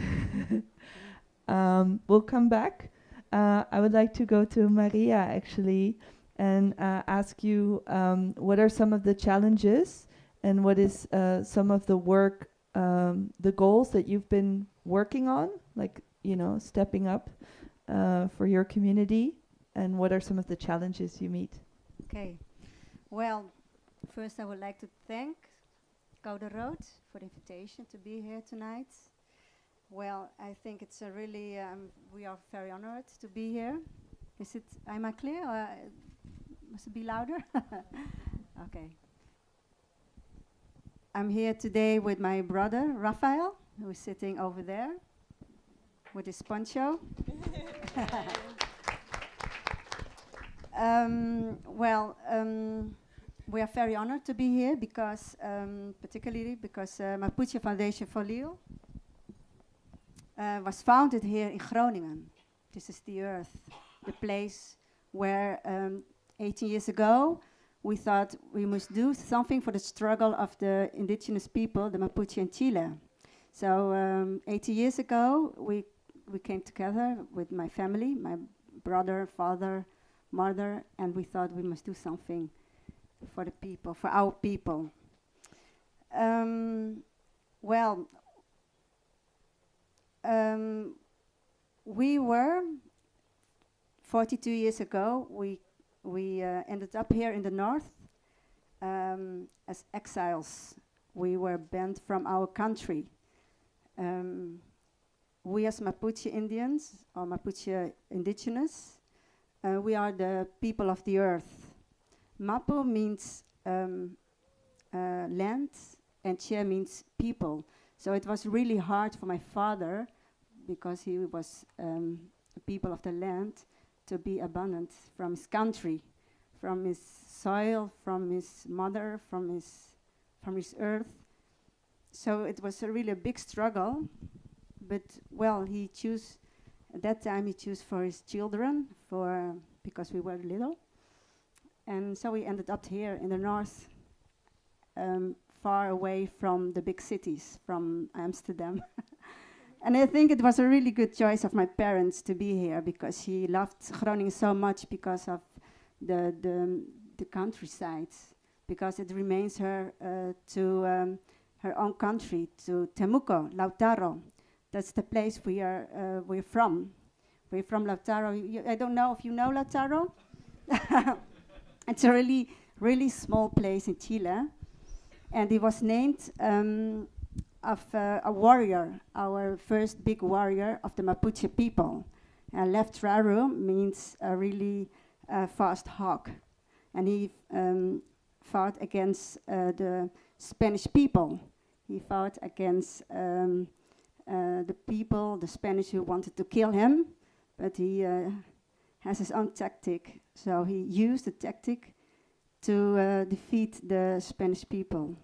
um, we'll come back. Uh, I would like to go to Maria actually and uh, ask you um, what are some of the challenges and what is uh, some of the work, um, the goals that you've been working on, like, you know, stepping up uh, for your community, and what are some of the challenges you meet? Okay. Well, first I would like to thank Code Rood for the invitation to be here tonight. Well, I think it's a really, um, we are very honored to be here. Is it, am I clear? Or, uh, must it be louder? okay. I'm here today with my brother, Raphael, who is sitting over there with his poncho. um, well, um, we are very honored to be here because, um, particularly because uh, Mapuche Foundation Folil uh, was founded here in Groningen. This is the earth, the place where um, 18 years ago we thought we must do something for the struggle of the indigenous people, the Mapuche in Chile. So um, 80 years ago, we we came together with my family, my brother, father, mother, and we thought we must do something for the people, for our people. Um, well, um, we were 42 years ago. We we uh, ended up here in the north um, as exiles. We were banned from our country. Um, we as Mapuche Indians or Mapuche indigenous, uh, we are the people of the earth. Mapu means um, uh, land and Che means people. So it was really hard for my father because he was um, people of the land to be abundant from his country, from his soil, from his mother, from his, from his earth. So it was a really a big struggle but well, he chose at that time he chose for his children for because we were little, and so we ended up here in the north, um, far away from the big cities, from Amsterdam. and I think it was a really good choice of my parents to be here because she loved Groningen so much because of the the, the countryside, because it remains her uh, to um, her own country, to Temuco, Lautaro, that's the place we are uh, we're from. We're from Lautaro. You, I don't know if you know Lautaro. it's a really really small place in Chile, and it was named um, of uh, a warrior, our first big warrior of the Mapuche people. Uh, Leftraru means a really uh, fast hawk, and he um, fought against uh, the Spanish people. He fought against um, uh, the people, the Spanish who wanted to kill him, but he uh, has his own tactic. So he used the tactic to uh, defeat the Spanish people.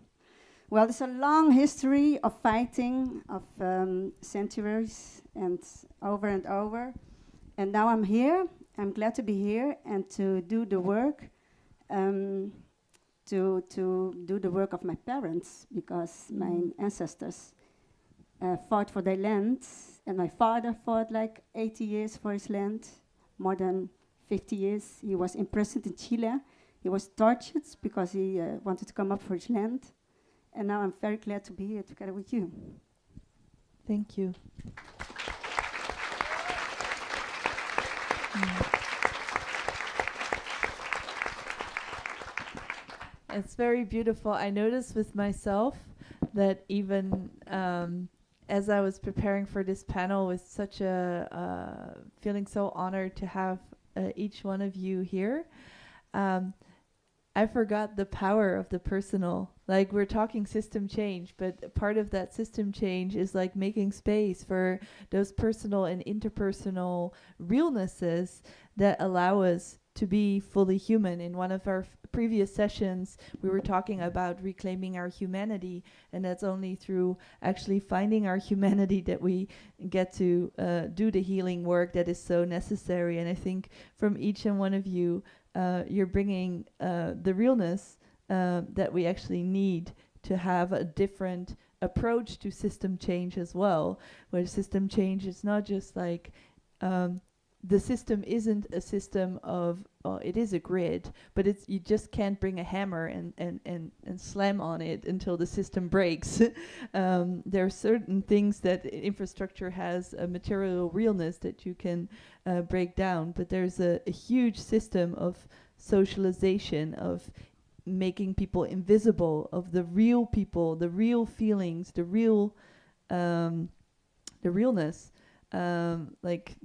Well, there's a long history of fighting, of um, centuries, and over and over. And now I'm here. I'm glad to be here and to do the work, um, to to do the work of my parents because mm. my ancestors uh, fought for their land, and my father fought like 80 years for his land, more than 50 years. He was imprisoned in Chile. He was tortured because he uh, wanted to come up for his land. And now I'm very glad to be here together with you. Thank you. Mm. It's very beautiful. I noticed with myself that even um, as I was preparing for this panel, was such a uh, feeling so honored to have uh, each one of you here. Um, I forgot the power of the personal. Like we're talking system change, but part of that system change is like making space for those personal and interpersonal realnesses that allow us to be fully human. In one of our previous sessions, we were talking about reclaiming our humanity, and that's only through actually finding our humanity that we get to uh, do the healing work that is so necessary. And I think from each and one of you, uh, you're bringing uh, the realness uh, that we actually need to have a different approach to system change as well, where system change is not just like um, the system isn't a system of uh, it is a grid but it's you just can't bring a hammer and and and, and slam on it until the system breaks. Um, there are certain things that infrastructure has a material realness that you can uh, break down but there's a, a huge system of socialization of making people invisible of the real people the real feelings the real um, the realness um, like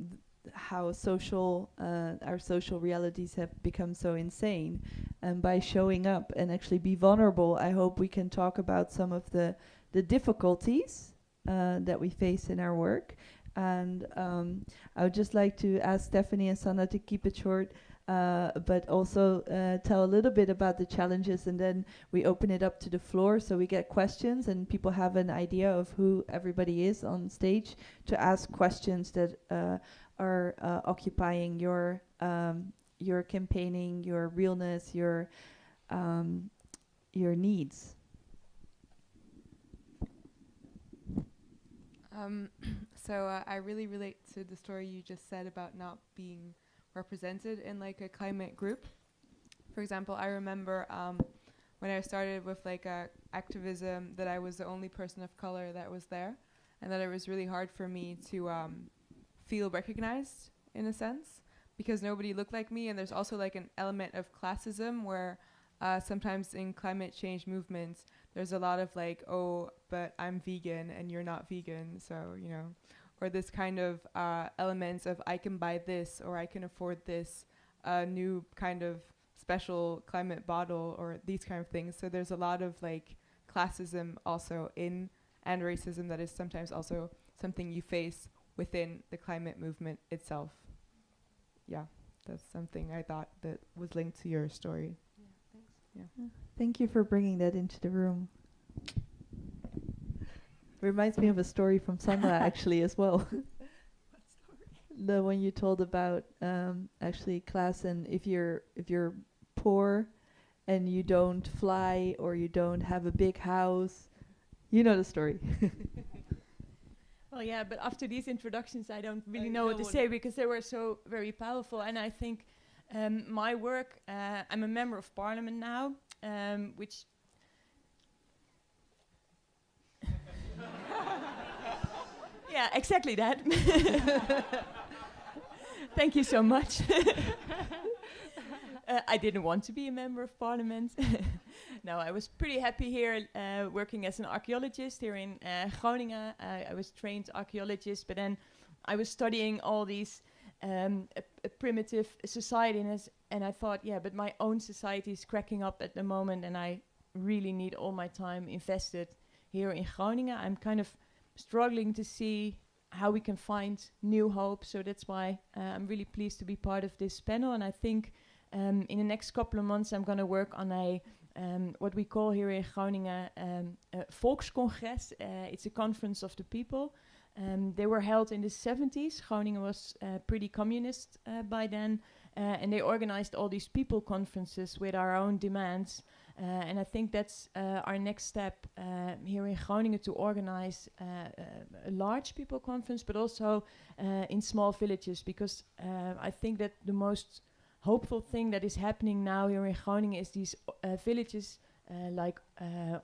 how social uh, our social realities have become so insane. And by showing up and actually be vulnerable i hope we can talk about some of the the difficulties uh, that we face in our work. And um, i would just like to ask stephanie and sana to keep it short uh, but also uh, tell a little bit about the challenges and then we open it up to the floor so we get questions and people have an idea of who everybody is on stage to ask questions that uh, are uh, occupying your um, your campaigning, your realness, your um, your needs. Um, so uh, I really relate to the story you just said about not being represented in like a climate group. For example, I remember um, when I started with like uh, activism that I was the only person of color that was there, and that it was really hard for me to um, feel recognized in a sense because nobody looked like me, and there's also like an element of classism where uh, sometimes in climate change movements there's a lot of like, oh, but I'm vegan and you're not vegan, so you know, or this kind of uh, elements of I can buy this or I can afford this uh, new kind of special climate bottle or these kind of things. So there's a lot of like classism also in and racism that is sometimes also something you face within the climate movement itself. Yeah, that's something I thought that was linked to your story. Thanks. Yeah. Thank you for bringing that into the room. Reminds me of a story from Sandra actually as well. the one you told about um, actually class and if you're if you're poor and you don't fly or you don't have a big house, you know the story. Well, yeah, but after these introductions, I don't really I know what to say because they were so very powerful. And I think um, my work, uh, I'm a member of parliament now, um, which. Yeah, exactly that. Thank you so much. uh, I didn't want to be a member of parliament. no, I was pretty happy here uh, working as an archaeologist here in uh, Groningen. I, I was trained archaeologist, but then I was studying all these um, a, a primitive societies, and I thought, yeah, but my own society is cracking up at the moment, and I really need all my time invested here in Groningen. I'm kind of struggling to see how we can find new hope. So that's why uh, I'm really pleased to be part of this panel. And I think um, in the next couple of months, I'm going to work on a um, what we call here in Groningen um, a Volkscongres. Uh, it's a conference of the people. Um, they were held in the 70s. Groningen was uh, pretty communist uh, by then. Uh, and they organized all these people conferences with our own demands. Uh, and I think that's uh, our next step uh, here in Groningen to organize a large people conference, but also in small villages, because I think that the most hopeful thing that is happening now here in Groningen is these uh, villages uh, like uh,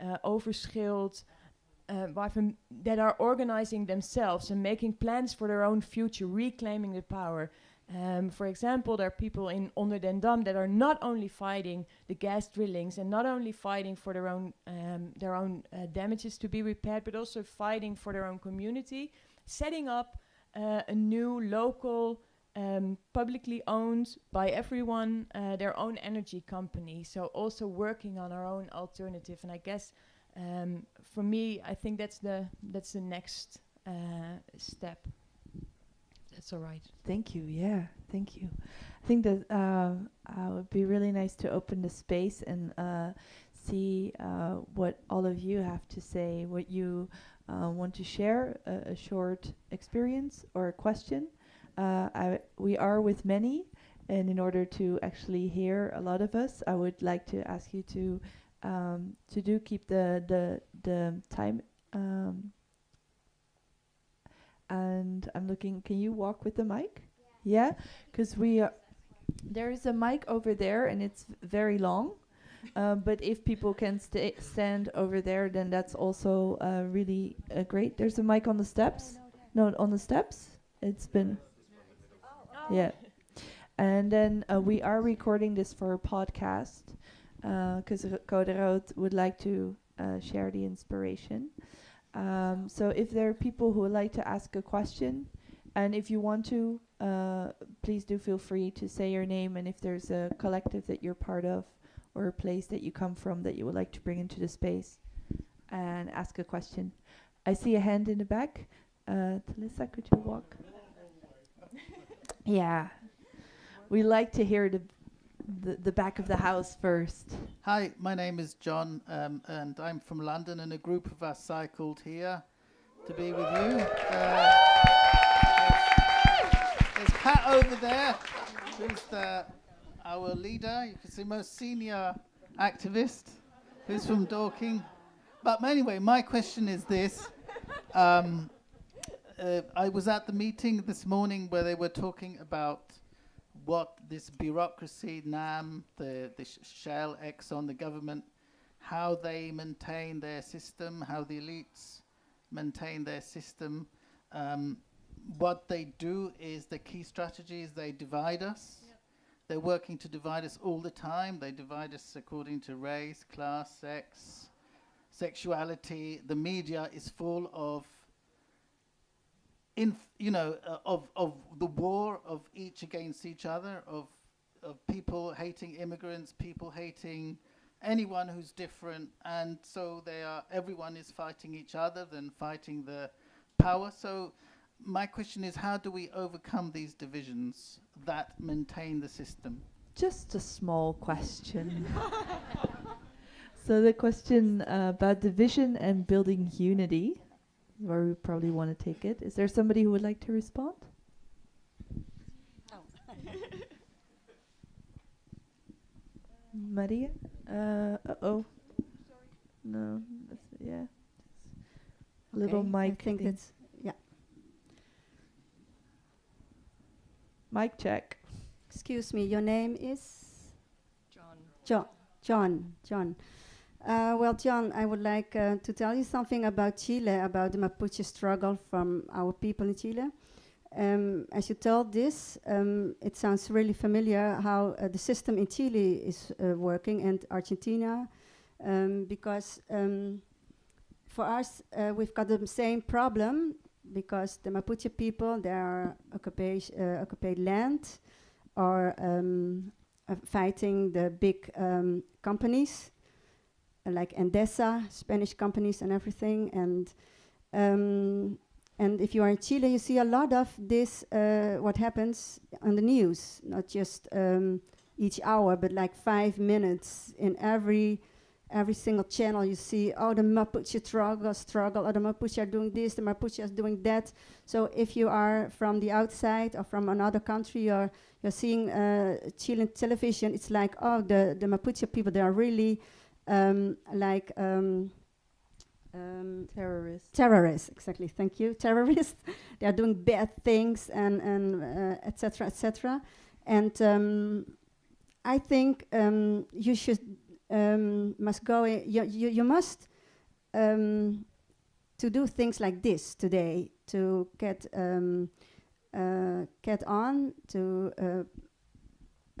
uh, Overschild, uh, that are organizing themselves and making plans for their own future, reclaiming the power. Um, for example, there are people in Onderdendam that are not only fighting the gas drillings and not only fighting for their own um, their own uh, damages to be repaired, but also fighting for their own community, setting up uh, a new local, um, publicly owned by everyone, uh, their own energy company. So also working on our own alternative. And I guess um, for me, I think that's the that's the next uh, step. That's all right. Thank you. Yeah, thank you. I think that uh, uh, would be really nice to open the space and uh, see uh, what all of you have to say, what you uh, want to share, a, a short experience or a question. Uh, we are with many, and in order to actually hear a lot of us, I would like to ask you to um, to do keep the the the time. Um, and I'm looking. Can you walk with the mic? Yeah, because we are. There is a mic over there, and it's very long. Uh, but if people can sta stand over there, then that's also uh, really uh, great. There's a mic on the steps. No, on the steps. It's been. Yeah. And then uh, we are recording this for a podcast because uh, Code Rood would like to uh, share the inspiration. Um, so if there are people who would like to ask a question, and if you want to, uh, please do feel free to say your name and if there's a collective that you're part of or a place that you come from that you would like to bring into the space and ask a question. I see a hand in the back. Uh, Talissa, could you walk? yeah. We like to hear the, the, the back of the house first. Hi, my name is John, um, and I'm from London, and a group of us cycled here to be with you. Uh, there's, Pat over there, who's the, our leader. You can see most senior activist, who's from Dorking. But anyway, my question is this. Um, uh, I was at the meeting this morning where they were talking about what this bureaucracy, NAM, the, the Shell, Exxon, the government, how they maintain their system, how the elites maintain their system. Um, what they do is the key strategy is they divide us. Yep. They're working to divide us all the time. They divide us according to race, class, sex, sexuality. The media is full of in you know uh, of of the war of each against each other of of people hating immigrants people hating anyone who's different. And so they are everyone is fighting each other than fighting the power. So my question is how do we overcome these divisions that maintain the system? Just a small question. So the question uh, about division and building unity where we probably want to take it. Is there somebody who would like to respond? Oh. Maria? Uh, uh-oh. No, yeah. Okay, Little mic. I think thing. it's, yeah. Mic check. Excuse me, your name is? John. John. John. John. Uh, well, John, I would like uh, to tell you something about Chile, about the Mapuche struggle from our people in Chile. Um, as you told this, um, it sounds really familiar how uh, the system in Chile is uh, working and Argentina, um, because um, for us, uh, we've got the same problem because the Mapuche people, they are uh, occupied land or um, fighting the big um, companies like Endesa, Spanish companies and everything. And um, and if you are in Chile, you see a lot of this, uh, what happens on the news, not just um, each hour, but like five minutes in every every single channel you see, oh, the Mapuche struggle, struggle, oh, the Mapuche are doing this, the Mapuche is doing that. So if you are from the outside or from another country, you're, you're seeing uh, Chilean television, it's like, oh, the, the Mapuche people, they are really um, like um, um, terrorists. Terrorists, exactly. Thank you. Terrorists. they are doing bad things and and etc. Uh, etc. Et and um, I think um, you should um, must go. You, you you must to do things like this today to get uh, get on to. Uh,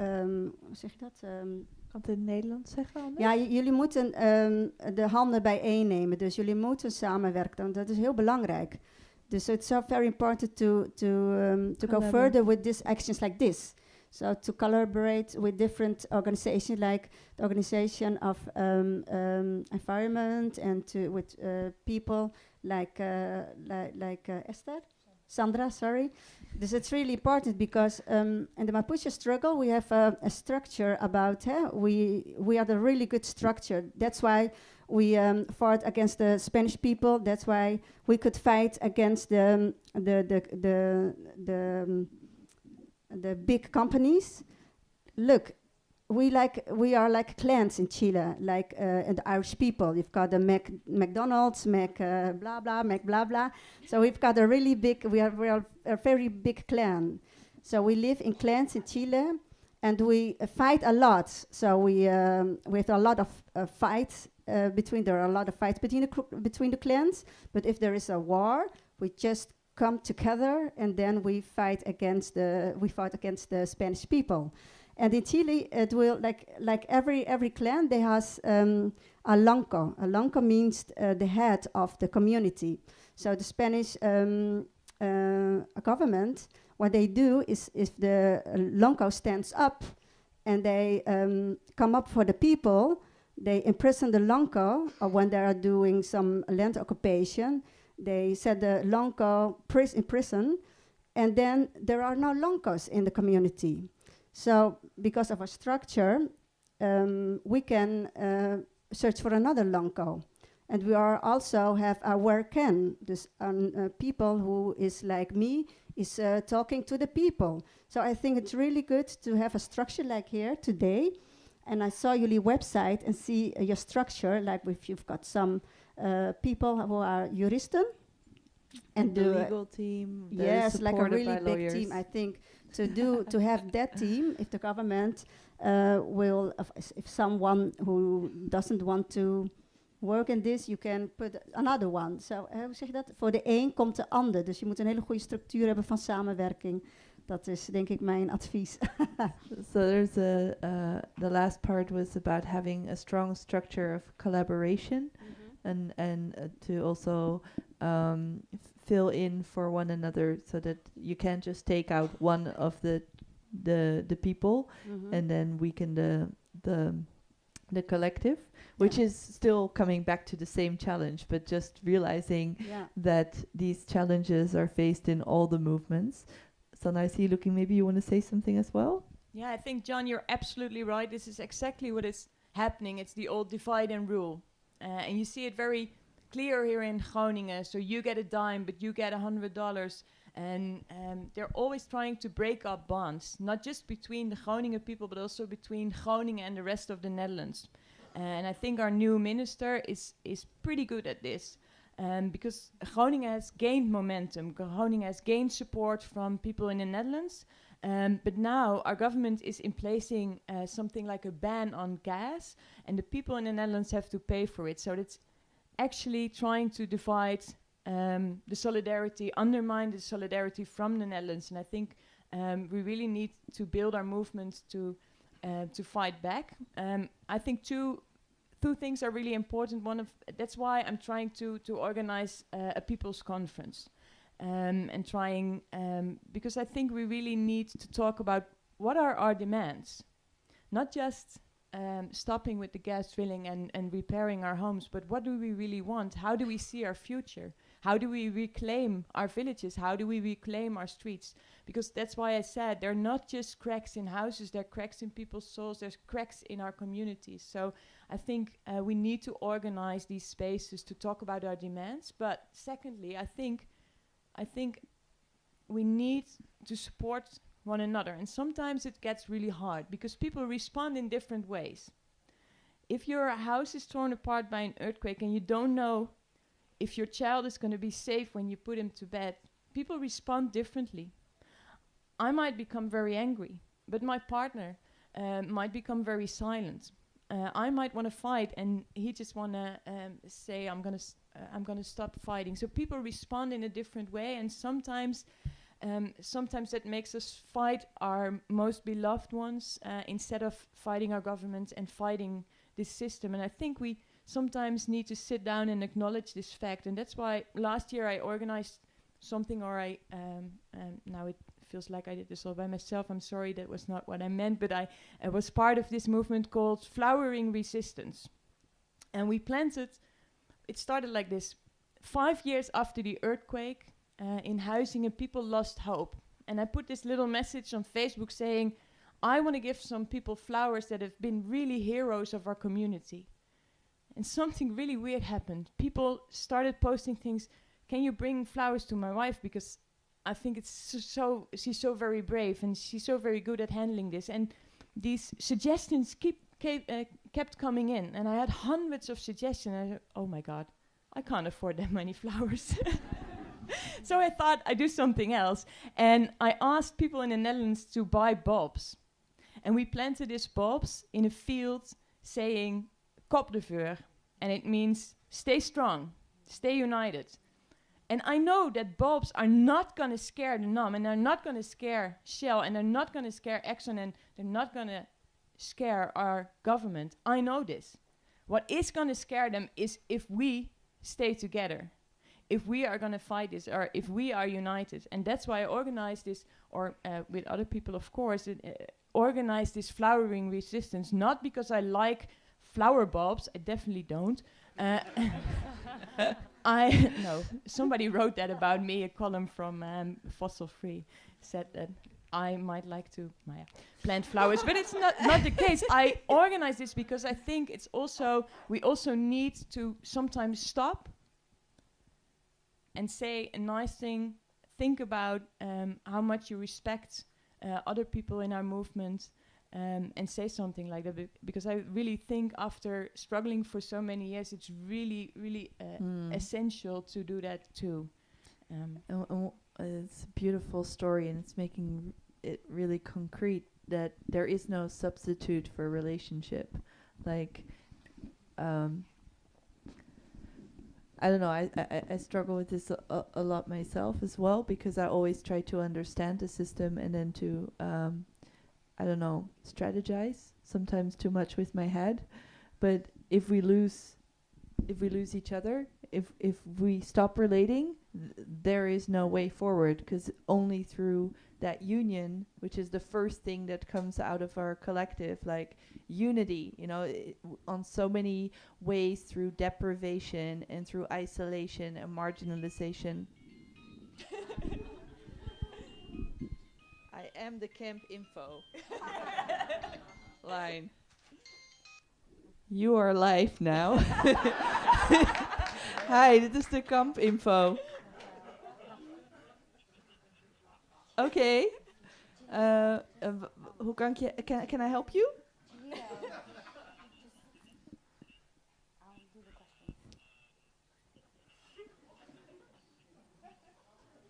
um, zeg je dat? Um, kan het in het Nederlands zeggen anders? Ja, jullie moeten um, de handen bijeennemen. Dus jullie moeten samenwerken. Dat is heel belangrijk. Dus it's so very important to, to, um, to go further with these actions like this. So to collaborate with different organizations like the Organization of um, um, Environment and to with uh, people like, uh, li like uh, Esther? Sandra, sorry. This is really important because um, in the Mapuche struggle we have a, a structure about eh, we we are the really good structure. That's why we um, fought against the Spanish people. That's why we could fight against the um, the the the the, um, the big companies. Look, we like we are like clans in Chile, like uh, and the Irish people. You've got the Mac McDonald's, Mac uh, blah blah, Mac blah blah. So we've got a really big. We are we are a very big clan. So we live in clans in Chile, and we uh, fight a lot. So we um, we have a lot of uh, fights uh, between. There are a lot of fights between the between the clans. But if there is a war, we just come together and then we fight against the we fight against the Spanish people. And in Chile, it will like like every every clan they has um, a lonco. A lonco means uh, the head of the community. So the Spanish um, uh, government, what they do is if the uh, lonco stands up and they um, come up for the people, they imprison the lonco. Or when they are doing some land occupation, they set the lonco pris- in prison, and then there are no loncos in the community. So because of our structure, um, we can uh, search for another lonco. And we are also have our can, this um, uh, people who is like me, is uh, talking to the people. So I think it's really good to have a structure like here today. And I saw your website and see uh, your structure, like if you've got some uh, people who are juristen. And the legal team. Yes, like a really big lawyers. team. I think to do to have that team, if the government uh, will, if, if someone who doesn't want to work in this, you can put another one. So eh, hoe zeg je dat? Voor de een komt de ander. Dus je moet een hele goede structuur hebben van samenwerking. Dat is denk ik mijn advies. So there's a uh, the last part was about having a strong structure of collaboration and and uh, to also um, fill in for one another so that you can't just take out one of the the the people Mhm. and then weaken the the the collective which Yeah. is still coming back to the same challenge but just realizing Ja. that these challenges are faced in all the movements so I see you looking maybe you want to say something as well Yeah, I think, John, you're absolutely right. This is exactly what is happening. It's the old divide and rule. Uh, and you see it very clear here in Groningen. So you get a dime, but you get a hundred dollars. And um, they're always trying to break up bonds, not just between the Groningen people, but also between Groningen and the rest of the Netherlands. and I think our new minister is is pretty good at this. Um, because Groningen has gained momentum. Groningen has gained support from people in the Netherlands. Um, but now our government is in placing uh, something like a ban on gas, and the people in the Netherlands have to pay for it. So that's actually trying to divide um, the solidarity, undermine the solidarity from the Netherlands. And I think um, we really need to build our movement to uh, to fight back. Um, I think two two things are really important. One of that's why I'm trying to to organize uh, a people's conference um, and trying um, because I think we really need to talk about what are our demands, not just um, stopping with the gas drilling and, and repairing our homes, but what do we really want? How do we see our future? How do we reclaim our villages? How do we reclaim our streets? Because that's why I said they're not just cracks in houses, they're cracks in people's souls, there's cracks in our communities. So I think uh, we need to organize these spaces to talk about our demands. But secondly, I think I think we need to support one another. And sometimes it gets really hard because people respond in different ways. If your house is torn apart by an earthquake and you don't know if your child is going to be safe when you put him to bed, people respond differently. I might become very angry, but my partner uh, might become very silent. Uh, I might want to fight, and he just want to um, say, "I'm gonna, uh, I'm gonna stop fighting." So people respond in a different way, and sometimes, um, sometimes that makes us fight our most beloved ones uh, instead of fighting our government and fighting this system. And I think we sometimes need to sit down and acknowledge this fact, and that's why last year I organized something, or I um, um, now it feels like I did this all by myself. I'm sorry, that was not what I meant, but I I was part of this movement called Flowering Resistance. And we planted, it started like this five years after the earthquake uh, in Huizinge, and people lost hope. And I put this little message on Facebook saying, I want to give some people flowers that have been really heroes of our community. And something really weird happened. People started posting things. Can you bring flowers to my wife? Because I think it's so, she's so very brave and she's so very good at handling this. And these suggestions keep kept, uh, kept coming in, and I had hundreds of suggestions. I "Oh my God, I can't afford that many flowers." so I thought I'd do something else, and I asked people in the Netherlands to buy bulbs, and we planted these bulbs in a field saying "Kop de vuur," and it means stay strong, stay united. And I know that bulbs are not going to scare the NAM, and they're not going to scare Shell, and they're not going to scare Exxon, and they're not going to scare our government. I know this. What is going to scare them is if we stay together, if we are going to fight this, or if we are united. And that's why I organized this, or uh, with other people, of course, it, uh, organized this flowering resistance, not because I like flower bulbs, I definitely don't. Uh, I no. Somebody wrote that about me. A column from um, Fossil Free said that I might like to plant flowers, but it's not not the case. I organize this because I think it's also we also need to sometimes stop and say a nice thing. Think about um, how much you respect uh, other people in our movement, um, and say something like that be because I really think after struggling for so many years, it's really, really uh, Mm. essential to do that too. Um, And w- and w- uh, it's a beautiful story, and it's making it really concrete that there is no substitute for relationship. Like, um, I don't know. I, I, I- struggle with this a, a, a lot myself as well because I always try to understand the system and then to, um, I don't know, strategize. Sometimes too much with my head, but if we lose, if we lose each other, if if we stop relating, th- there is no way forward because only through that union, which is the first thing that comes out of our collective, like unity, you know, on so many ways through deprivation and through isolation and marginalization. I am the camp info line. You are live now. Hi, dit is de kamp info. Oké. Uh, uh, w- w- hoe kan ik je... Can, can I help you?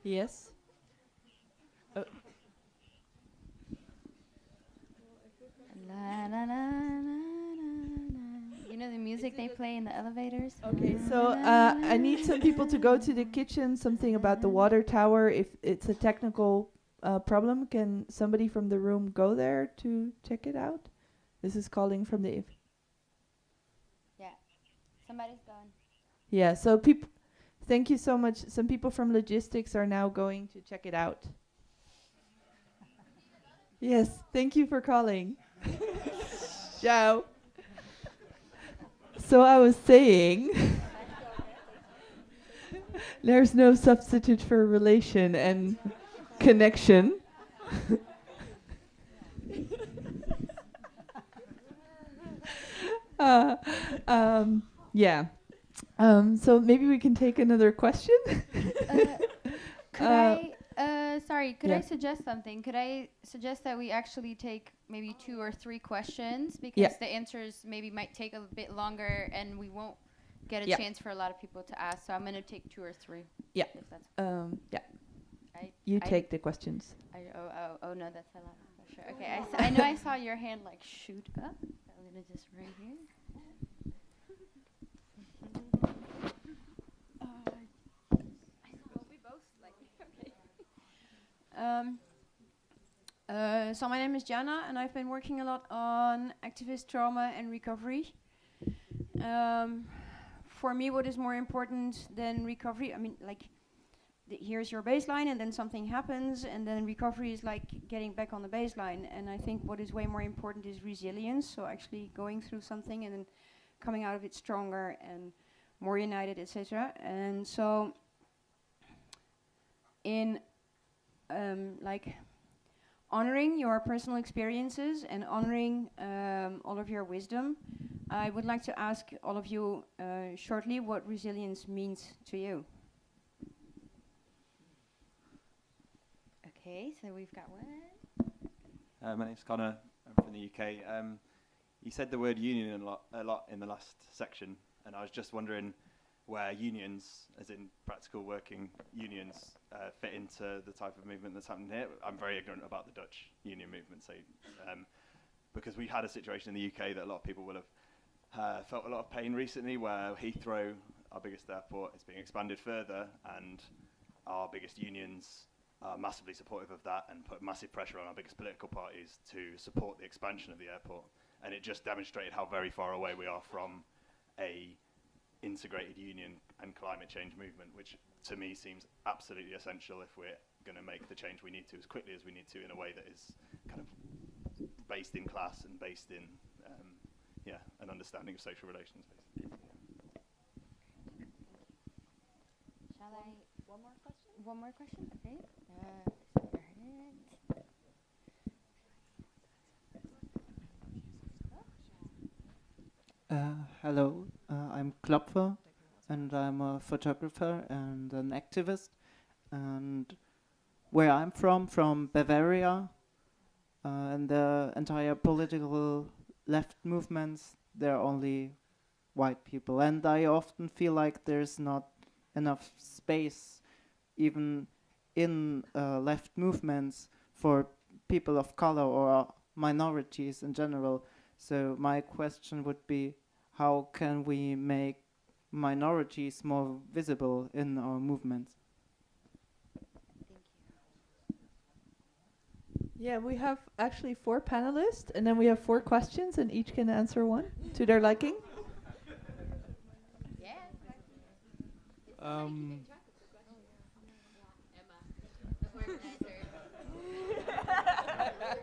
Yes. La, la, la, la, la, la. You know the music they play in the elevators? Okay, so uh, I need some people to go to the kitchen. Something about the water tower. If it's a technical uh, problem, can somebody from the room go there to check it out? This is calling from the. If Yeah, somebody's gone. yeah, so people. Thank you so much. Some people from logistics are now going to check it out. yes, thank you for calling. Ciao. So I was saying, there's no substitute for relation and connection. uh, um, yeah. Um, so maybe we can take another question. Uh, could Uh, I, uh, sorry, could I suggest something? Could I suggest that we actually take maybe two or three questions because Yeah. the answers maybe might take a bit longer and we won't get a Yeah. chance for a lot of people to ask. So I'm going to take two or three. Yeah. Um, yeah, I, you I- take the questions. I, oh, oh, oh, no, that's a lot of pressure. Okay, I know I saw your hand like shoot up. I'm going to just right here. Um, uh, so my name is Jana, and I've been working a lot on activist trauma and recovery. Um, for me, what is more important than recovery? I mean, like, th- here's your baseline, and then something happens, and then recovery is like getting back on the baseline. And I think what is way more important is resilience. So actually going through something and then coming out of it stronger and more united, etc. And so, in um, like honoring your personal experiences and honoring um, all of your wisdom, I would like to ask all of you uh, shortly what resilience means to you. Okay, so we've got one. Uh, my name's Connor. I'm from the UK. Um, you said the word union a lot, a lot in the last section, and I was just wondering where unions, as in practical working unions, uh, fit into the type of movement that's happening here. I'm very ignorant about the Dutch union movement, so um, because we had a situation in the UK that a lot of people will have uh, felt a lot of pain recently, where Heathrow, our biggest airport, is being expanded further, and our biggest unions massively supportive of that and put massive pressure on our biggest political parties to support the expansion of the airport. And it just demonstrated how very far away we are from a integrated union and climate change movement, which to me seems absolutely essential if we're going to make the change we need to as quickly as we need to in a way that is kind of based in class and based in um, yeah an understanding of social relations. Basically. Shall I? One more question. One more question. Okay. Uh, Uh, hello, uh, I'm Klopfer, and I'm a photographer and an activist. And where I'm from, from Bavaria, uh, and the entire political left movements, there are only white people. And I often feel like there's not enough space, even in uh, left movements, for people of color or minorities in general. So my question would be, how can we make minorities more visible in our movements? Yeah, we have actually four panelists, and then we have four questions, and each can answer one to their liking. Um,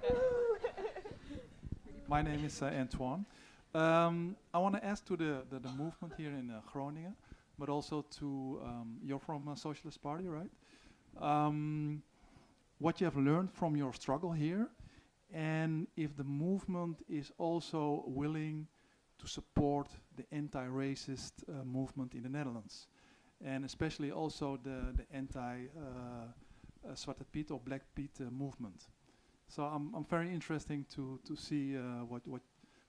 my name is uh, Antoine. Um, I want to ask to the, the, the, movement here in uh, Groningen, but also to, um, you're from a Socialist Party, right? Um, what you have learned from your struggle here, and if the movement is also willing to support the anti-racist uh, movement in the Netherlands, and especially also the, the anti-Zwarte uh, Piet or Black Piet uh, movement. So I'm, I'm very interesting to, to see uh, what, what,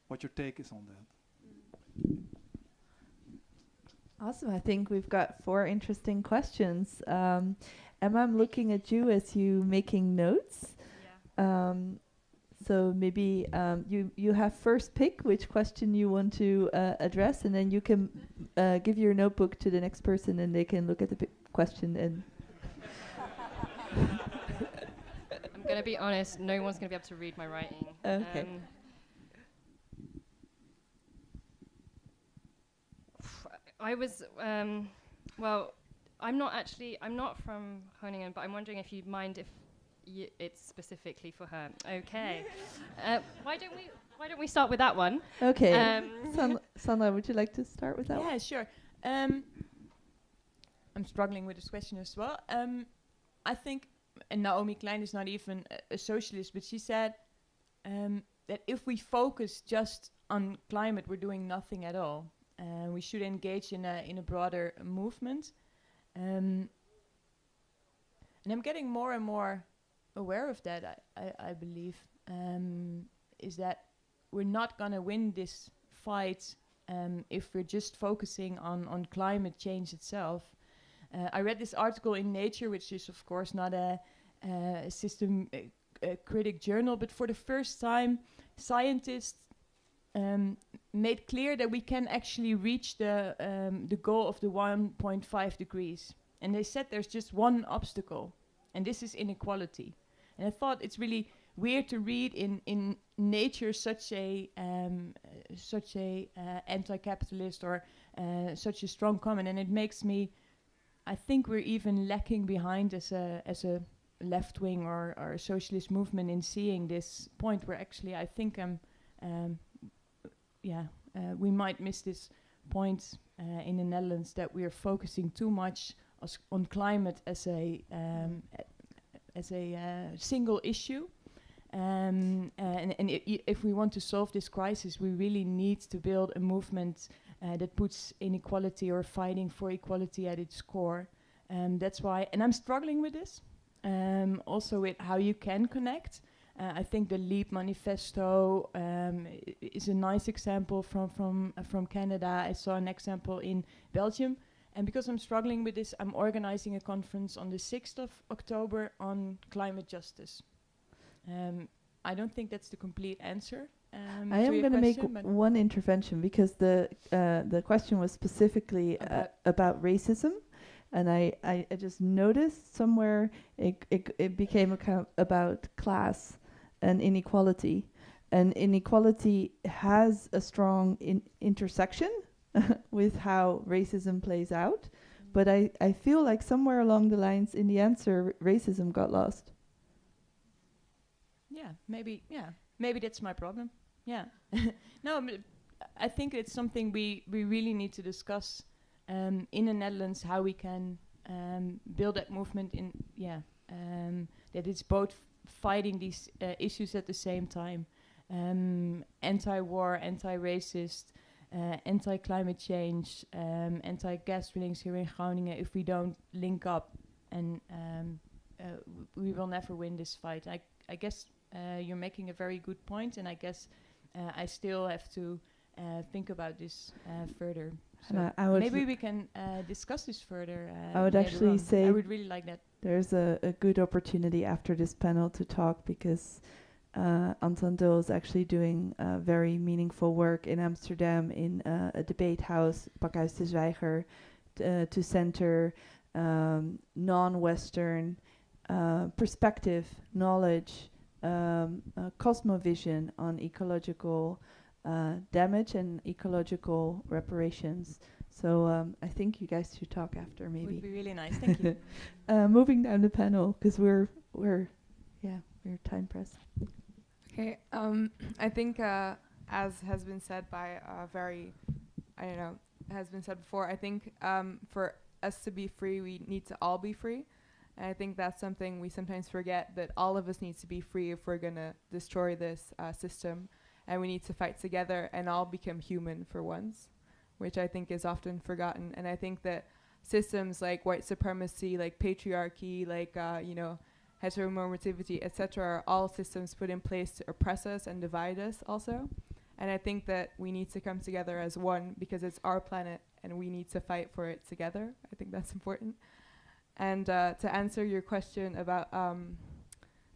what your take is on that. Awesome. I think we've got four interesting questions. Um, Emma, I'm looking at you as you making notes. Yeah. Um, so maybe um, you you have first pick which question you want to uh, address, and then you can uh, give your notebook to the next person, and they can look at the question and. I'm gonna be honest. No one's gonna be able to read my writing. Okay. Um, I was um, well. I'm not actually. I'm not from Groningen, but I'm wondering if you'd mind if y- it's specifically for her. Okay. uh, why don't we? Why don't we start with that one? Okay. Um, San- Sandra, would you like to start with that? Yeah, one? sure. Um, I'm struggling with this question as well. Um, I think and Naomi Klein is not even a, a socialist, but she said um, that if we focus just on climate, we're doing nothing at all. And we should engage in a in a broader movement. Um, and I'm getting more and more aware of that. I I, I believe um, is that we're not gonna win this fight um, if we're just focusing on on climate change itself. Uh, I read this article in Nature, which is of course not a, system a critic journal, but for the first time, scientists um, made clear that we can actually reach the um, the goal of the 1.5 degrees. And they said there's just one obstacle, and this is inequality. And I thought it's really weird to read in in nature such a um, such a uh, anti-capitalist or uh, such a strong comment, and it makes me I think we're even lacking behind as a as a left wing or, or a socialist movement in seeing this point where actually I think um, um yeah uh, we might miss this point uh, in the Netherlands that we are focusing too much on climate as a um, as a uh, single issue. Um, and, and if we want to solve this crisis, we really need to build a movement uh, that puts inequality or fighting for equality at its core. Um, that's why, and I'm struggling with this. Um, also with how you can connect Uh, I think the Leap Manifesto um, is a nice example from from uh, from Canada. I saw an example in Belgium, and because I'm struggling with this, I'm organizing a conference on the 6th of October on climate justice. Um, I don't think that's the complete answer. Um, I am going to make one intervention because the uh, the question was specifically uh, About- racism, and I, I, I just noticed somewhere it it, it became about class and inequality, and inequality has a strong in intersection with how racism plays out, but I, I feel like somewhere along the lines in the answer racism got lost. yeah, maybe yeah, maybe that's my problem. Yeah, no, I think it's something we we really need to discuss um, in the Netherlands how we can um, build that movement in yeah um, that it's both fighting these uh, issues at the same time, um, anti-war, anti-racist. Uh, anti-climate change, um, anti-gas drillings here in Groningen. If we don't link up, and um, uh, we will never win this fight. I, I guess uh, you're making a very good point, and I guess uh, I still have to uh, think about this uh, further. So maybe we can uh, discuss this further. Uh, I would actually on. say I would really like that. There's a, a good opportunity after this panel to talk because uh, Anton Dul is actually doing uh, very meaningful work in Amsterdam in uh, a debate house, Pakhuis de Zwijger, uh, to center um, non-Western uh, perspective, knowledge, um, uh, cosmovision on ecological uh, damage and ecological reparations. So um, I think you guys should talk after, maybe. Would be really nice. Thank you. uh, moving down the panel because we're we're yeah we're time pressed. Okay. Um, I think, uh, as has been said by a very, I don't know, has been said before. I think um, for us to be free, we need to all be free. And I think that's something we sometimes forget that all of us need to be free if we're gonna destroy this uh, system, and we need to fight together and all become human for once, which I think is often forgotten. And I think that systems like white supremacy, like patriarchy, like uh, you know heteronormativity, etc., are all systems put in place to oppress us and divide us also. And I think that we need to come together as one because it's our planet and we need to fight for it together. I think that's important. And uh, to answer your question about um,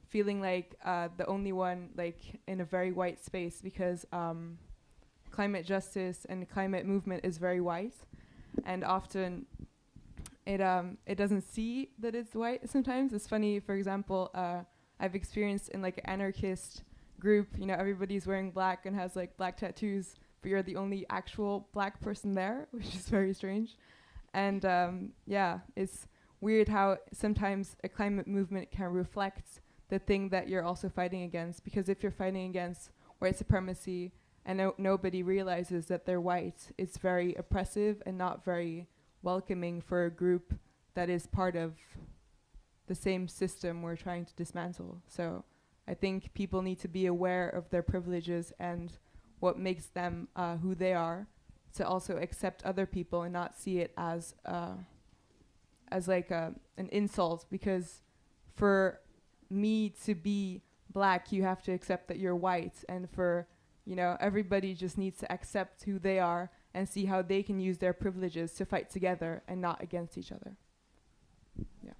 feeling like uh, the only one like in a very white space because um, climate justice and climate movement is very white, and often it um it doesn't see that it's white sometimes. It's funny for example uh i've experienced in like an anarchist group you know everybody's wearing black and has like black tattoos but you're the only actual black person there which is very strange. And um yeah it's weird how sometimes a climate movement can reflect the thing that you're also fighting against because if you're fighting against white supremacy and no- nobody realizes that they're white it's very oppressive and not very welcoming for a group that is part of the same system we're trying to dismantle. So I think people need to be aware of their privileges and what makes them uh, who they are, to also accept other people and not see it as uh, as like a, an insult. Because for me to be black, you have to accept that you're white, and for you know everybody just needs to accept who they are and see how they can use their privileges to fight together and not against each other. Yeah.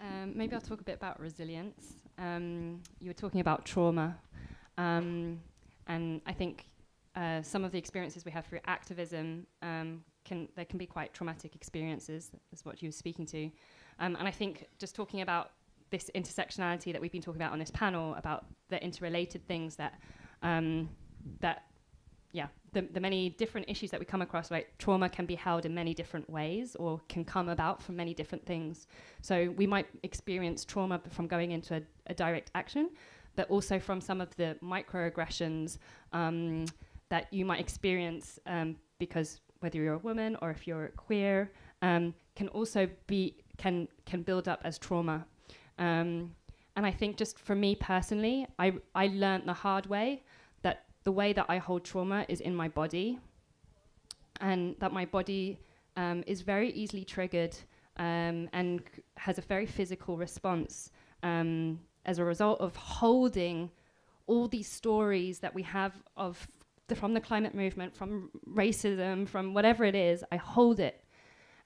Um, maybe I'll talk a bit about resilience. Um, you were talking about trauma, um, and I think uh, some of the experiences we have through activism um, can there can be quite traumatic experiences. Is what you were speaking to, um, and I think just talking about this intersectionality that we've been talking about on this panel about the interrelated things that um, that yeah the, the many different issues that we come across right trauma can be held in many different ways or can come about from many different things so we might experience trauma from going into a, a direct action but also from some of the microaggressions um, that you might experience um, because whether you're a woman or if you're queer um, can also be can can build up as trauma. Um, and I think just for me personally, I I learned the hard way that the way that I hold trauma is in my body, and that my body um, is very easily triggered um, and has a very physical response um, as a result of holding all these stories that we have of the, from the climate movement, from racism, from whatever it is. I hold it,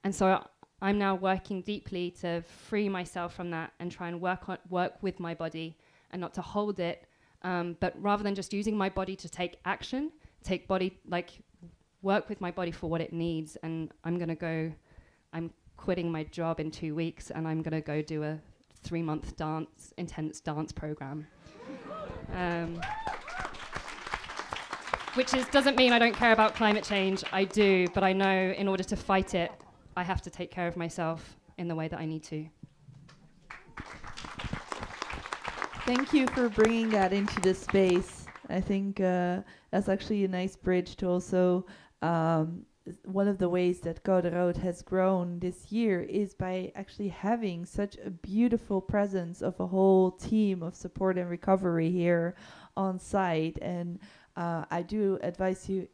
and so I'm now working deeply to free myself from that and try and work on work with my body and not to hold it, um, but rather than just using my body to take action, take body like work with my body for what it needs. And I'm gonna go. I'm quitting my job in two weeks, and I'm gonna go do a three month dance intense dance program. um, which is doesn't mean I don't care about climate change. I do, but I know in order to fight it, I have to take care of myself in the way that I need to. Thank you for bringing that into the space. I think uh, that's actually a nice bridge to also um, one of the ways that Code has grown this year is by actually having such a beautiful presence of a whole team of support and recovery here on site. And uh, I do advise you,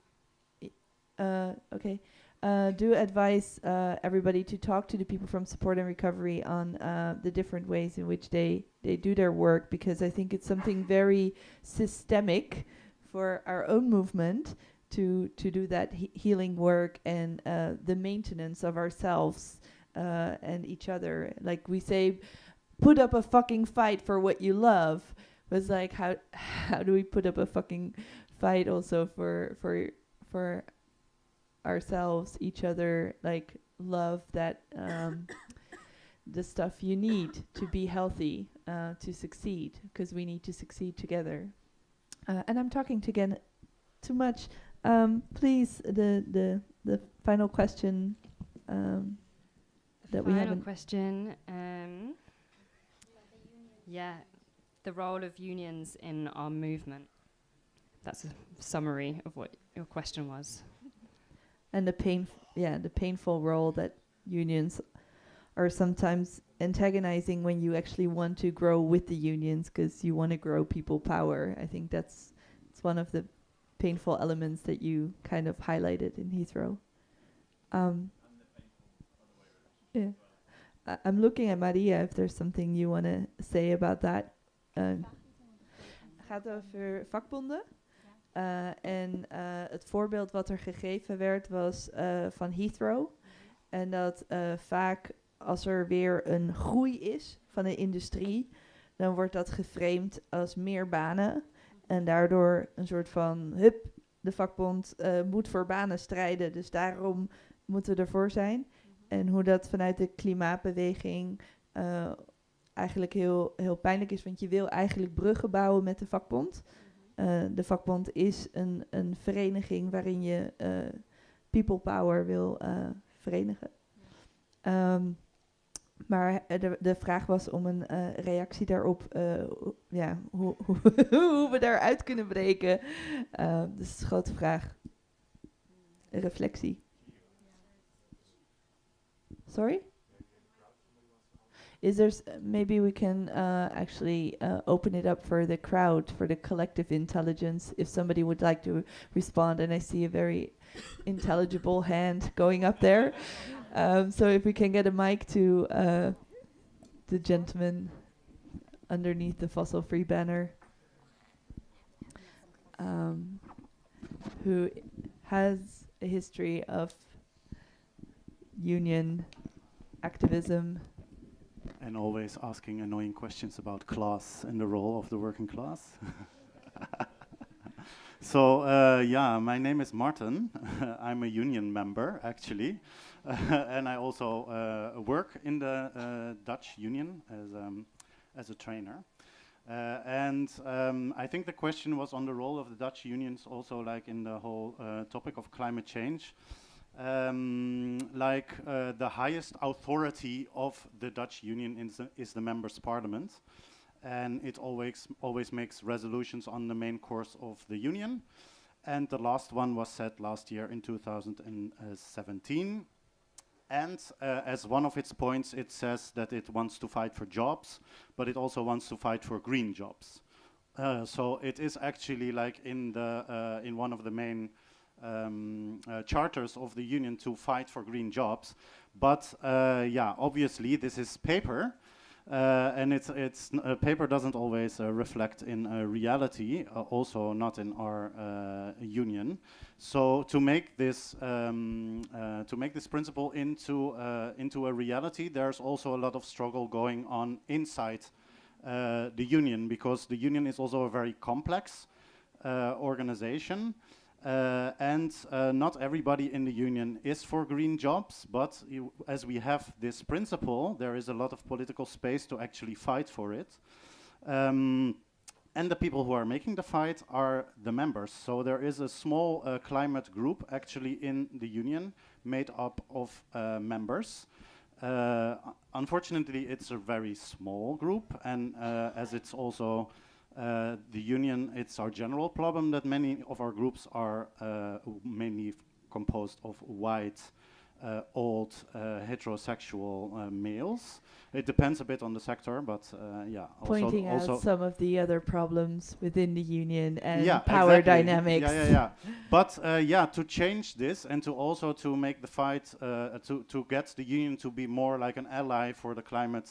uh, okay, uh, do advise uh, everybody to talk to the people from support and recovery on uh, the different ways in which they, they do their work because I think it's something very systemic for our own movement to to do that he- healing work and uh, the maintenance of ourselves uh, and each other. Like we say, put up a fucking fight for what you love. It's like how how do we put up a fucking fight also for for for ourselves, each other, like love that um, the stuff you need to be healthy, uh, to succeed, because we need to succeed together. Uh, and I'm talking to again too much. Um, please, the the the final question um, that we haven't. question. Um, yeah, the role of unions in our movement. That's a summary of what your question was. and the pain yeah the painful role that unions are sometimes antagonizing when you actually want to grow with the unions because you want to grow people power. I think that's it's one of the painful elements that you kind of highlighted in heathrow. Um, yeah. I- i'm looking at maria if there's something you want to say about that. Uh, gaat over vakbonden Uh, en uh, het voorbeeld wat er gegeven werd was uh, van Heathrow. En dat vaak als er weer een groei is van de industrie, dan wordt dat geframed als meer banen. En daardoor een soort van, hup, de vakbond moet voor banen strijden, dus daarom moeten we ervoor zijn. En hoe dat vanuit de klimaatbeweging eigenlijk heel, heel pijnlijk is, want je wil eigenlijk bruggen bouwen met de vakbond. Uh, de vakbond is een, een vereniging waarin je uh, people power wil uh, verenigen. Um, maar de, de vraag was om een reactie daarop, ja, hoe, hoe, hoe, we daaruit kunnen breken. dus is een grote vraag. Reflectie. Sorry? Is there maybe we can uh, actually uh, open it up for the crowd for the collective intelligence if somebody would like to respond? And i see a very intelligible hand going up there. Um, so if we can get a mic to uh, the gentleman underneath the fossil free banner um, who has a history of union activism and always asking annoying questions about class and the role of the working class. so, uh, yeah, my name is Martin. I'm a union member, actually. and I also uh, work in the uh, Dutch union as, um, as a trainer. Uh, and um, I think the question was on the role of the Dutch unions also like in the whole uh, topic of climate change um, like uh, the highest authority of the Dutch Union is the, is the members' parliament, and it always always makes resolutions on the main course of the union. And the last one was set last year in 2017. And uh, as one of its points, it says that it wants to fight for jobs, but it also wants to fight for green jobs. Uh, so it is actually like in the uh, in one of the main um, uh, charters of the union to fight for green jobs, But uh, yeah, obviously this is paper, uh, and it's it's uh, paper doesn't always uh, reflect in uh, reality. Also, not in our union. So to make this um, to make this principle into into a reality, there's also a lot of struggle going on inside the union because the union is also a very complex organization. Uh, and uh, not everybody in the union is for green jobs, but you, as we have this principle, there is a lot of political space to actually fight for it. Um, and the people who are making the fight are the members. So there is a small uh, climate group actually in the union made up of uh, members. Uh, unfortunately, it's a very small group, and uh, as it's also uh, the union, it's our general problem that many of our groups are uh, mainly composed of white, uh, old, uh, heterosexual uh, males. It depends a bit on the sector, but uh, yeah. Pointing also out some of the other problems within the union and yeah, power exactly. dynamics. Yeah, yeah, yeah. but uh, yeah, to change this and to also to make the fight to to get the union to be more like an ally for the climate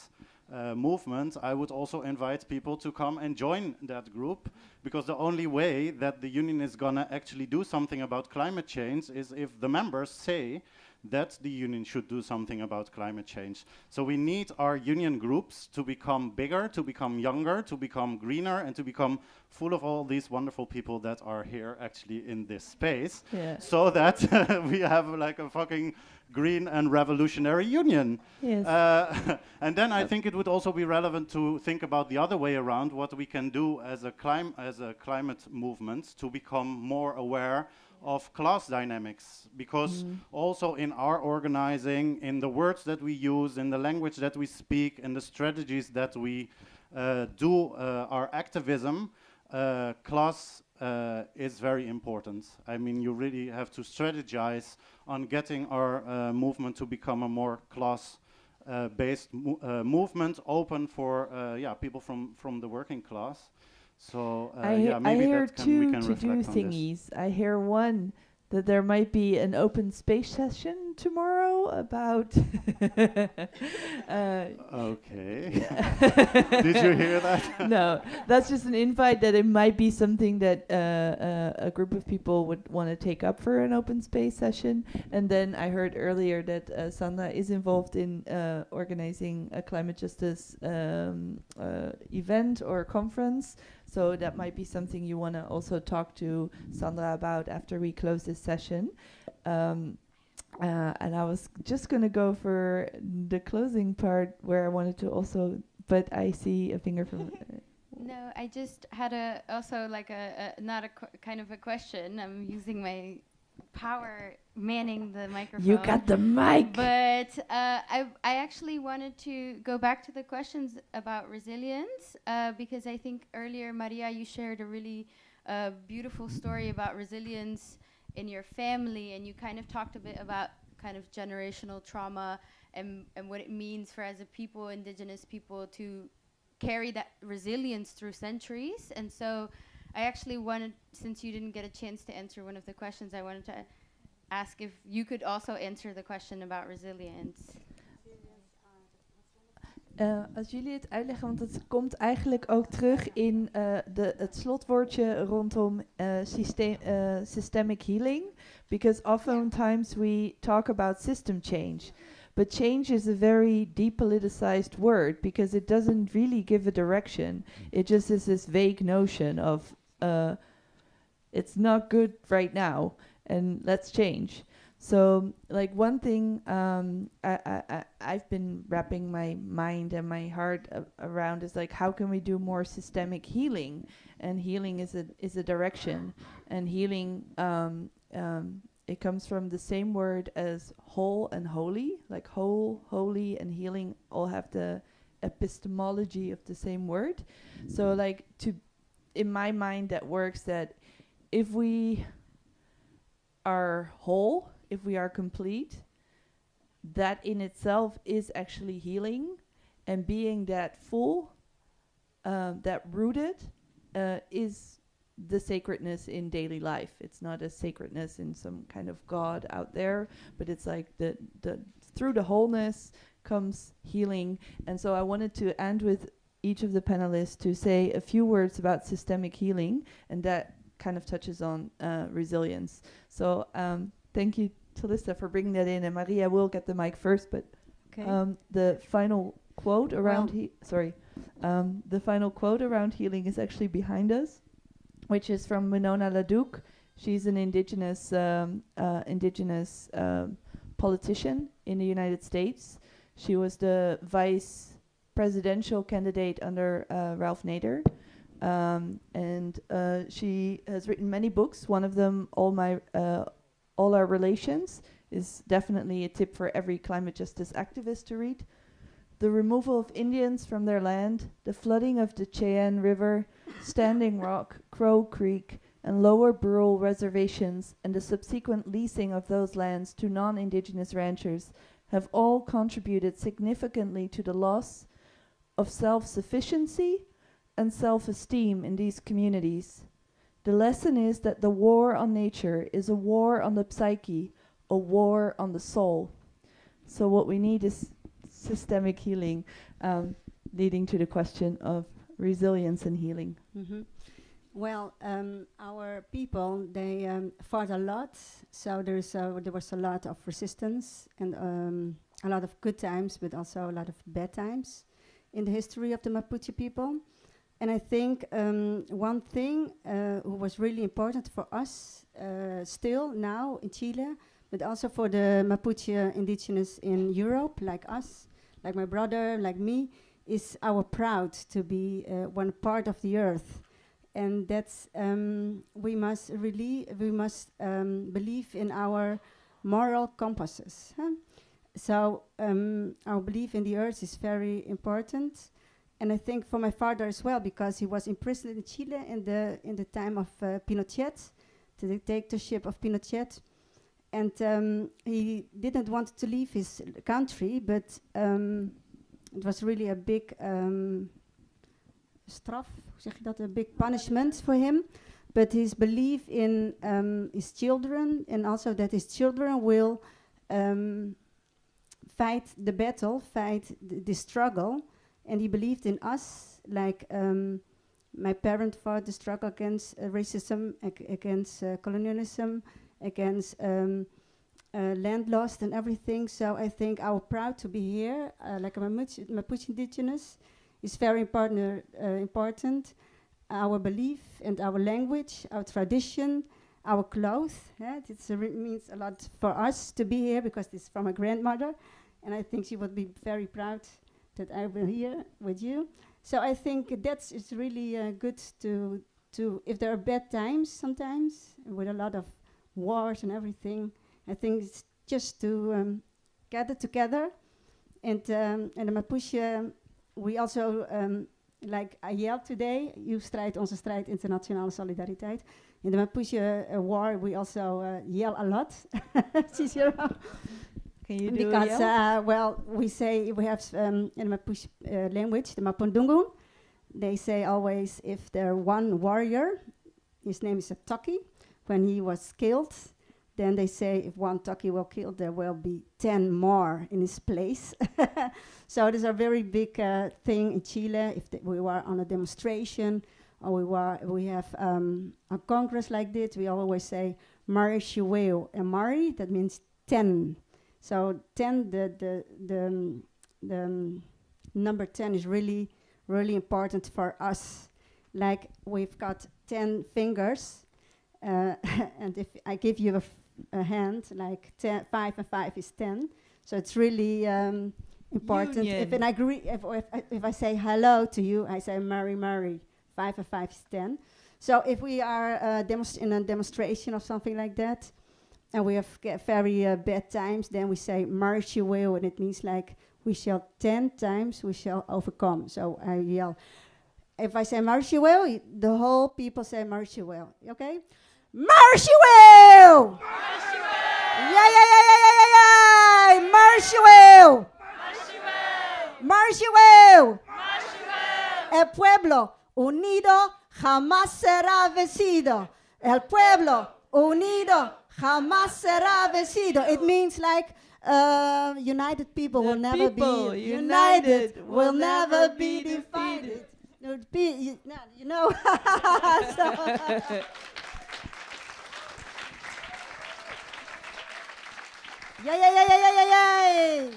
uh, movement, I would also invite people to come and join that group because the only way that the union is gonna actually do something about climate change is if the members say that the union should do something about climate change. So we need our union groups to become bigger, to become younger, to become greener, and to become full of all these wonderful people that are here actually in this space. Yeah. So that we have like a fucking green and revolutionary union. Yes. Uh, and then I think it would also be relevant to think about the other way around, what we can do as a, clim- as a climate movement to become more aware of class dynamics because Mm. also in our organizing in the words that we use in the language that we speak in the strategies that we uh, do uh, our activism uh, class uh, is very important i mean you really have to strategize on getting our uh, movement to become a more class uh, based mo- uh, movement open for uh, yeah people from from the working class so uh, I, yeah I hear that can, we two can to do reflect on this. thingies. I hear one that there might be an open space session tomorrow about. uh, Okay. Did you hear that? no, that's just an invite that it might be something that uh, uh, a group of people would want to take up for an open space session. And then I heard earlier that uh, Sandra is involved in uh, organizing a climate justice um, uh, event or conference. So that might be something you want to also talk to Sandra about after we close this session. Um, uh, and I was just going to go for the closing part where I wanted to also, but I see a finger from. uh, No, I just had a also like a, a not a qu- kind of a question. I'm using my power manning the microphone. You got the mic. But uh, I I actually wanted to go back to the questions about resilience uh, because I think earlier Maria you shared a really uh, beautiful story about resilience in your family and you kind of talked a bit about kind of generational trauma and and what it means for as a people indigenous people to carry that resilience through centuries. And so I actually wanted, since you didn't get a chance to answer one of the questions, I wanted to ask if you could also answer the question about resilience. Als jullie het uitleggen, want het komt eigenlijk ook terug in eh, de, het slotwoordje rondom eh, systeem, systemic healing. Because oftentimes we talk about system change. But change is a very depoliticized word because it doesn't really give a direction. It just is this vague notion of uh, it's not good right now and let's change. So, like one thing um, I, I, I've been wrapping my mind and my heart around is like how can we do more systemic healing? And healing is a is a direction, and healing um, um, it comes from the same word as whole and holy. Like whole, holy, and healing all have the epistemology of the same word. So, like to in my mind, that works that if we are whole, if we are complete, that in itself is actually healing. And being that full, um, that rooted, uh, is the sacredness in daily life. It's not a sacredness in some kind of God out there, but it's like the, the through the wholeness comes healing. And so I wanted to end with each of the panelists to say a few words about systemic healing, and that kind of touches on uh, resilience. So um, thank you, Talissa, for bringing that in. And Maria will get the mic first, but um, the final quote around Well- he sorry, um, the final quote around healing is actually behind us, which is from Winona LaDuke. She's an indigenous um, uh, indigenous um, politician in the United States. She was the vice presidential candidate under uh, Ralph Nader. Um, and uh, she has written many books. One of them, All My uh, All Our Relations, is definitely a tip for every climate justice activist to read. The removal of Indians from their land, the flooding of the Cheyenne River, Standing Rock, Crow Creek, and lower Brule reservations, and the subsequent leasing of those lands to non indigenous ranchers have all contributed significantly to the loss of self sufficiency and self esteem in these communities. The lesson is that the war on nature is a war on the psyche, a war on the soul. So, what we need is systemic healing, um, leading to the question of resilience and healing. Mhm. Well, um, our people they um, fought a lot, so there's there was a lot of resistance and um, a lot of good times, but also a lot of bad times in the history of the Mapuche people. And I think um, one thing uh, who was really important for us uh, still now in Chile, but also for the Mapuche indigenous in Europe, like us, like my brother, like me, is our proud to be uh, one part of the earth and that's um, we must really we must um, believe in our moral compasses. huh? So um, our belief in the earth is very important, and I think for my father as well because he was imprisoned in Chile in the in the time of uh, Pinochet, the dictatorship of Pinochet, and um, he didn't want to leave his country, but um, it was really a big um, straf, zeg je dat, a big punishment for him. But his belief in um, his children and also that his children will um, fight the battle, fight th- the struggle, and he believed in us. Like um, my parent fought the struggle against uh, racism, ag- against uh, colonialism, against um, uh, land lost and everything. So I think our proud to be here, uh, like a Mapuche, indigenous, is very important. Uh, important. Our belief and our language, our tradition, our clothes. Yeah, it means a lot for us to be here because it's from a grandmother, and I think she would be very proud that I will here with you. So I think that's it's really uh, good to to if there are bad times sometimes with a lot of wars and everything. I think it's just to um, gather together, and um, and the Mapuche we also, um, like I today, you strijd onze strijd, internationale solidariteit. In the Mapuche uh, war, we also uh, yell a lot. Cicero. Can you do because, uh, well, we say we have um, in the Mapuche uh, language, the Mapudungun, they say always if there one warrior, his name is a Taki, when he was killed, then they say if one Taki will kill, there will be 10 more in his place. so it is a very big uh, thing in Chile. If we were on a demonstration or we, were, we have um, a congress like this, we always say Marichiweu. And Mari, that means 10. So 10, the, the, the, um, the um, number 10 is really, really important for us. Like we've got 10 fingers, uh, and if I give you a, a hand, like ten, 5 and 5 is 10. So it's really um, important. If, and I agree, if, if, I, if I say hello to you, I say Mari, Mari. 5 and 5 is 10. So if we are uh, in a demonstration or something like that, and we have very uh, bad times, then we say Marichiweu, and it means like we shall ten times we shall overcome. So I yell. If I say Marichiweu, the whole people say Marichiweu. Okay, Marichiweu. Yeah, yeah, yeah, yeah, yeah, yeah, yeah. Marichiweu. March you will. El pueblo unido jamás será vencido. El pueblo unido, jamás será vencido. It means like uh, united people will never people be united united, will never be defeated. divided. Be, you, know. So- yeah, yeah, yeah, yeah, yeah, yeah, yeah.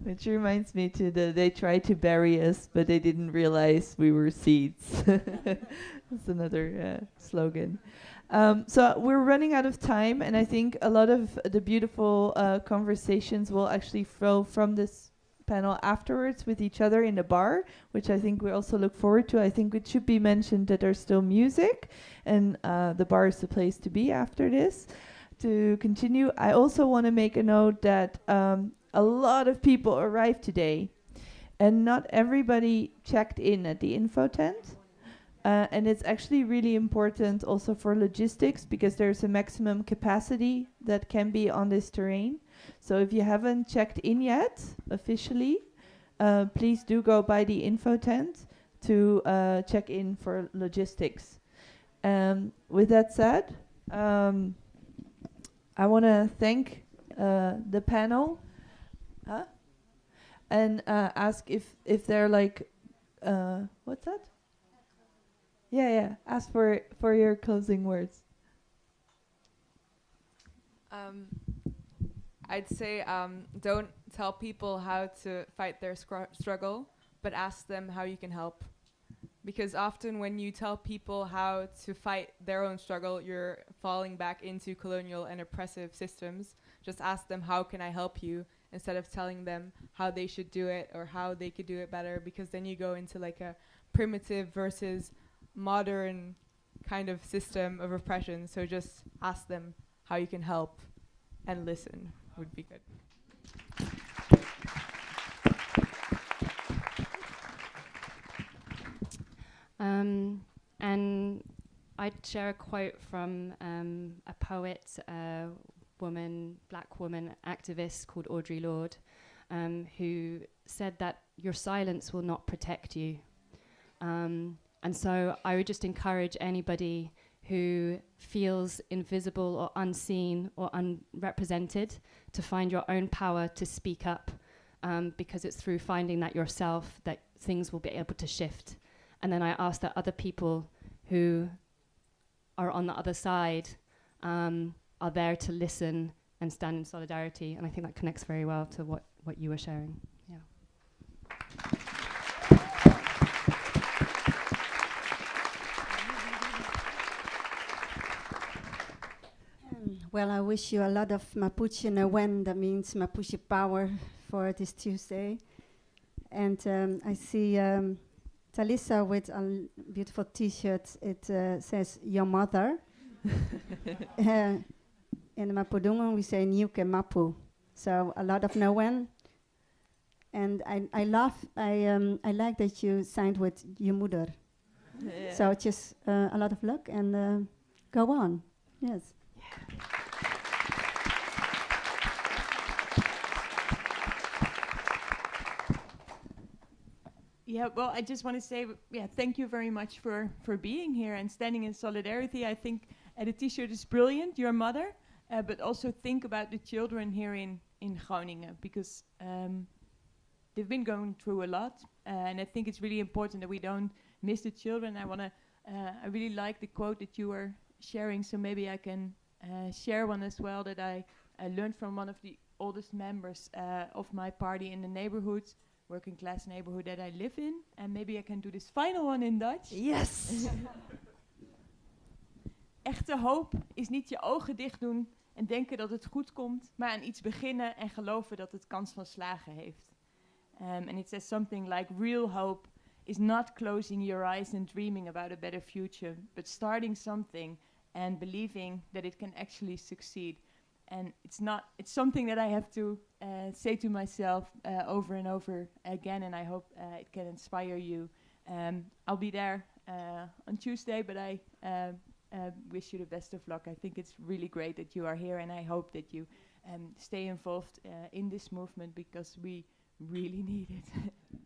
Which reminds me to the they tried to bury us, but they didn't realize we were seeds. That's another uh, slogan. Um, so we're running out of time, and I think a lot of the beautiful uh, conversations will actually flow from this panel afterwards with each other in the bar, which I think we also look forward to. I think it should be mentioned that there's still music, and uh, the bar is the place to be after this. To continue, I also want to make a note that um, a lot of people arrived today, and not everybody checked in at the info tent. Uh, and it's actually really important also for logistics because there's a maximum capacity that can be on this terrain. So if you haven't checked in yet officially, uh, please do go by the info tent to uh, check in for logistics. Um, with that said, um, I want to thank uh, the panel huh? and uh, ask if if they're like uh, what's that? Yeah, yeah. Ask for for your closing words. Um, I'd say um, don't tell people how to fight their struggle, but ask them how you can help. Because often when you tell people how to fight their own struggle, you're falling back into colonial and oppressive systems. Just ask them, how can I help you? Instead of telling them how they should do it or how they could do it better, because then you go into like a primitive versus modern kind of system of oppression. So just ask them how you can help and listen would be good. Um, and I'd share a quote from um, a poet, a woman, black woman activist called Audre Lorde, um, who said that your silence will not protect you. Um, and so I would just encourage anybody who feels invisible or unseen or unrepresented to find your own power to speak up um, because it's through finding that yourself that things will be able to shift. And then I ask that other people who are on the other side um, are there to listen and stand in solidarity. And I think that connects very well to what, what you were sharing. Yeah. Well, I wish you a lot of Mapuche Newen, that means Mapuche power for this Tuesday. And um, I see um, Talisa with a beautiful t-shirt. It uh, says, your mother. uh, in Mapudungun, we say Ñuke Mapu. So a lot of Newen. And I, I love, I, um, I like that you signed with your mother. Yeah. So just uh, a lot of luck and uh, go on. Yes. Yeah, well, I just want to say, yeah, thank you very much for for being here and standing in solidarity. I think uh, the T-shirt is brilliant, your mother, uh, but also think about the children here in in Groningen because um, they've been going through a lot, uh, and I think it's really important that we don't miss the children. I want to, uh, I really like the quote that you were sharing, so maybe I can uh, share one as well that I learned from one of the oldest members uh, of my party in the neighborhood working class neighborhood that I live in. And maybe I can do this final one in Dutch. Yes. Echte hoop is niet je ogen dicht doen en denken dat het goed komt, maar aan iets beginnen en geloven dat het kans van slagen heeft. Um, and it says something like real hope is not closing your eyes and dreaming about a better future, but starting something and believing that it can actually succeed. And it's not it's something that I have to uh, say to myself uh, over and over again, and I hope uh, it can inspire you. Um, I'll be there uh, on Tuesday, but I uh, uh, wish you the best of luck. I think it's really great that you are here, and I hope that you um, stay involved in this movement because we really need it.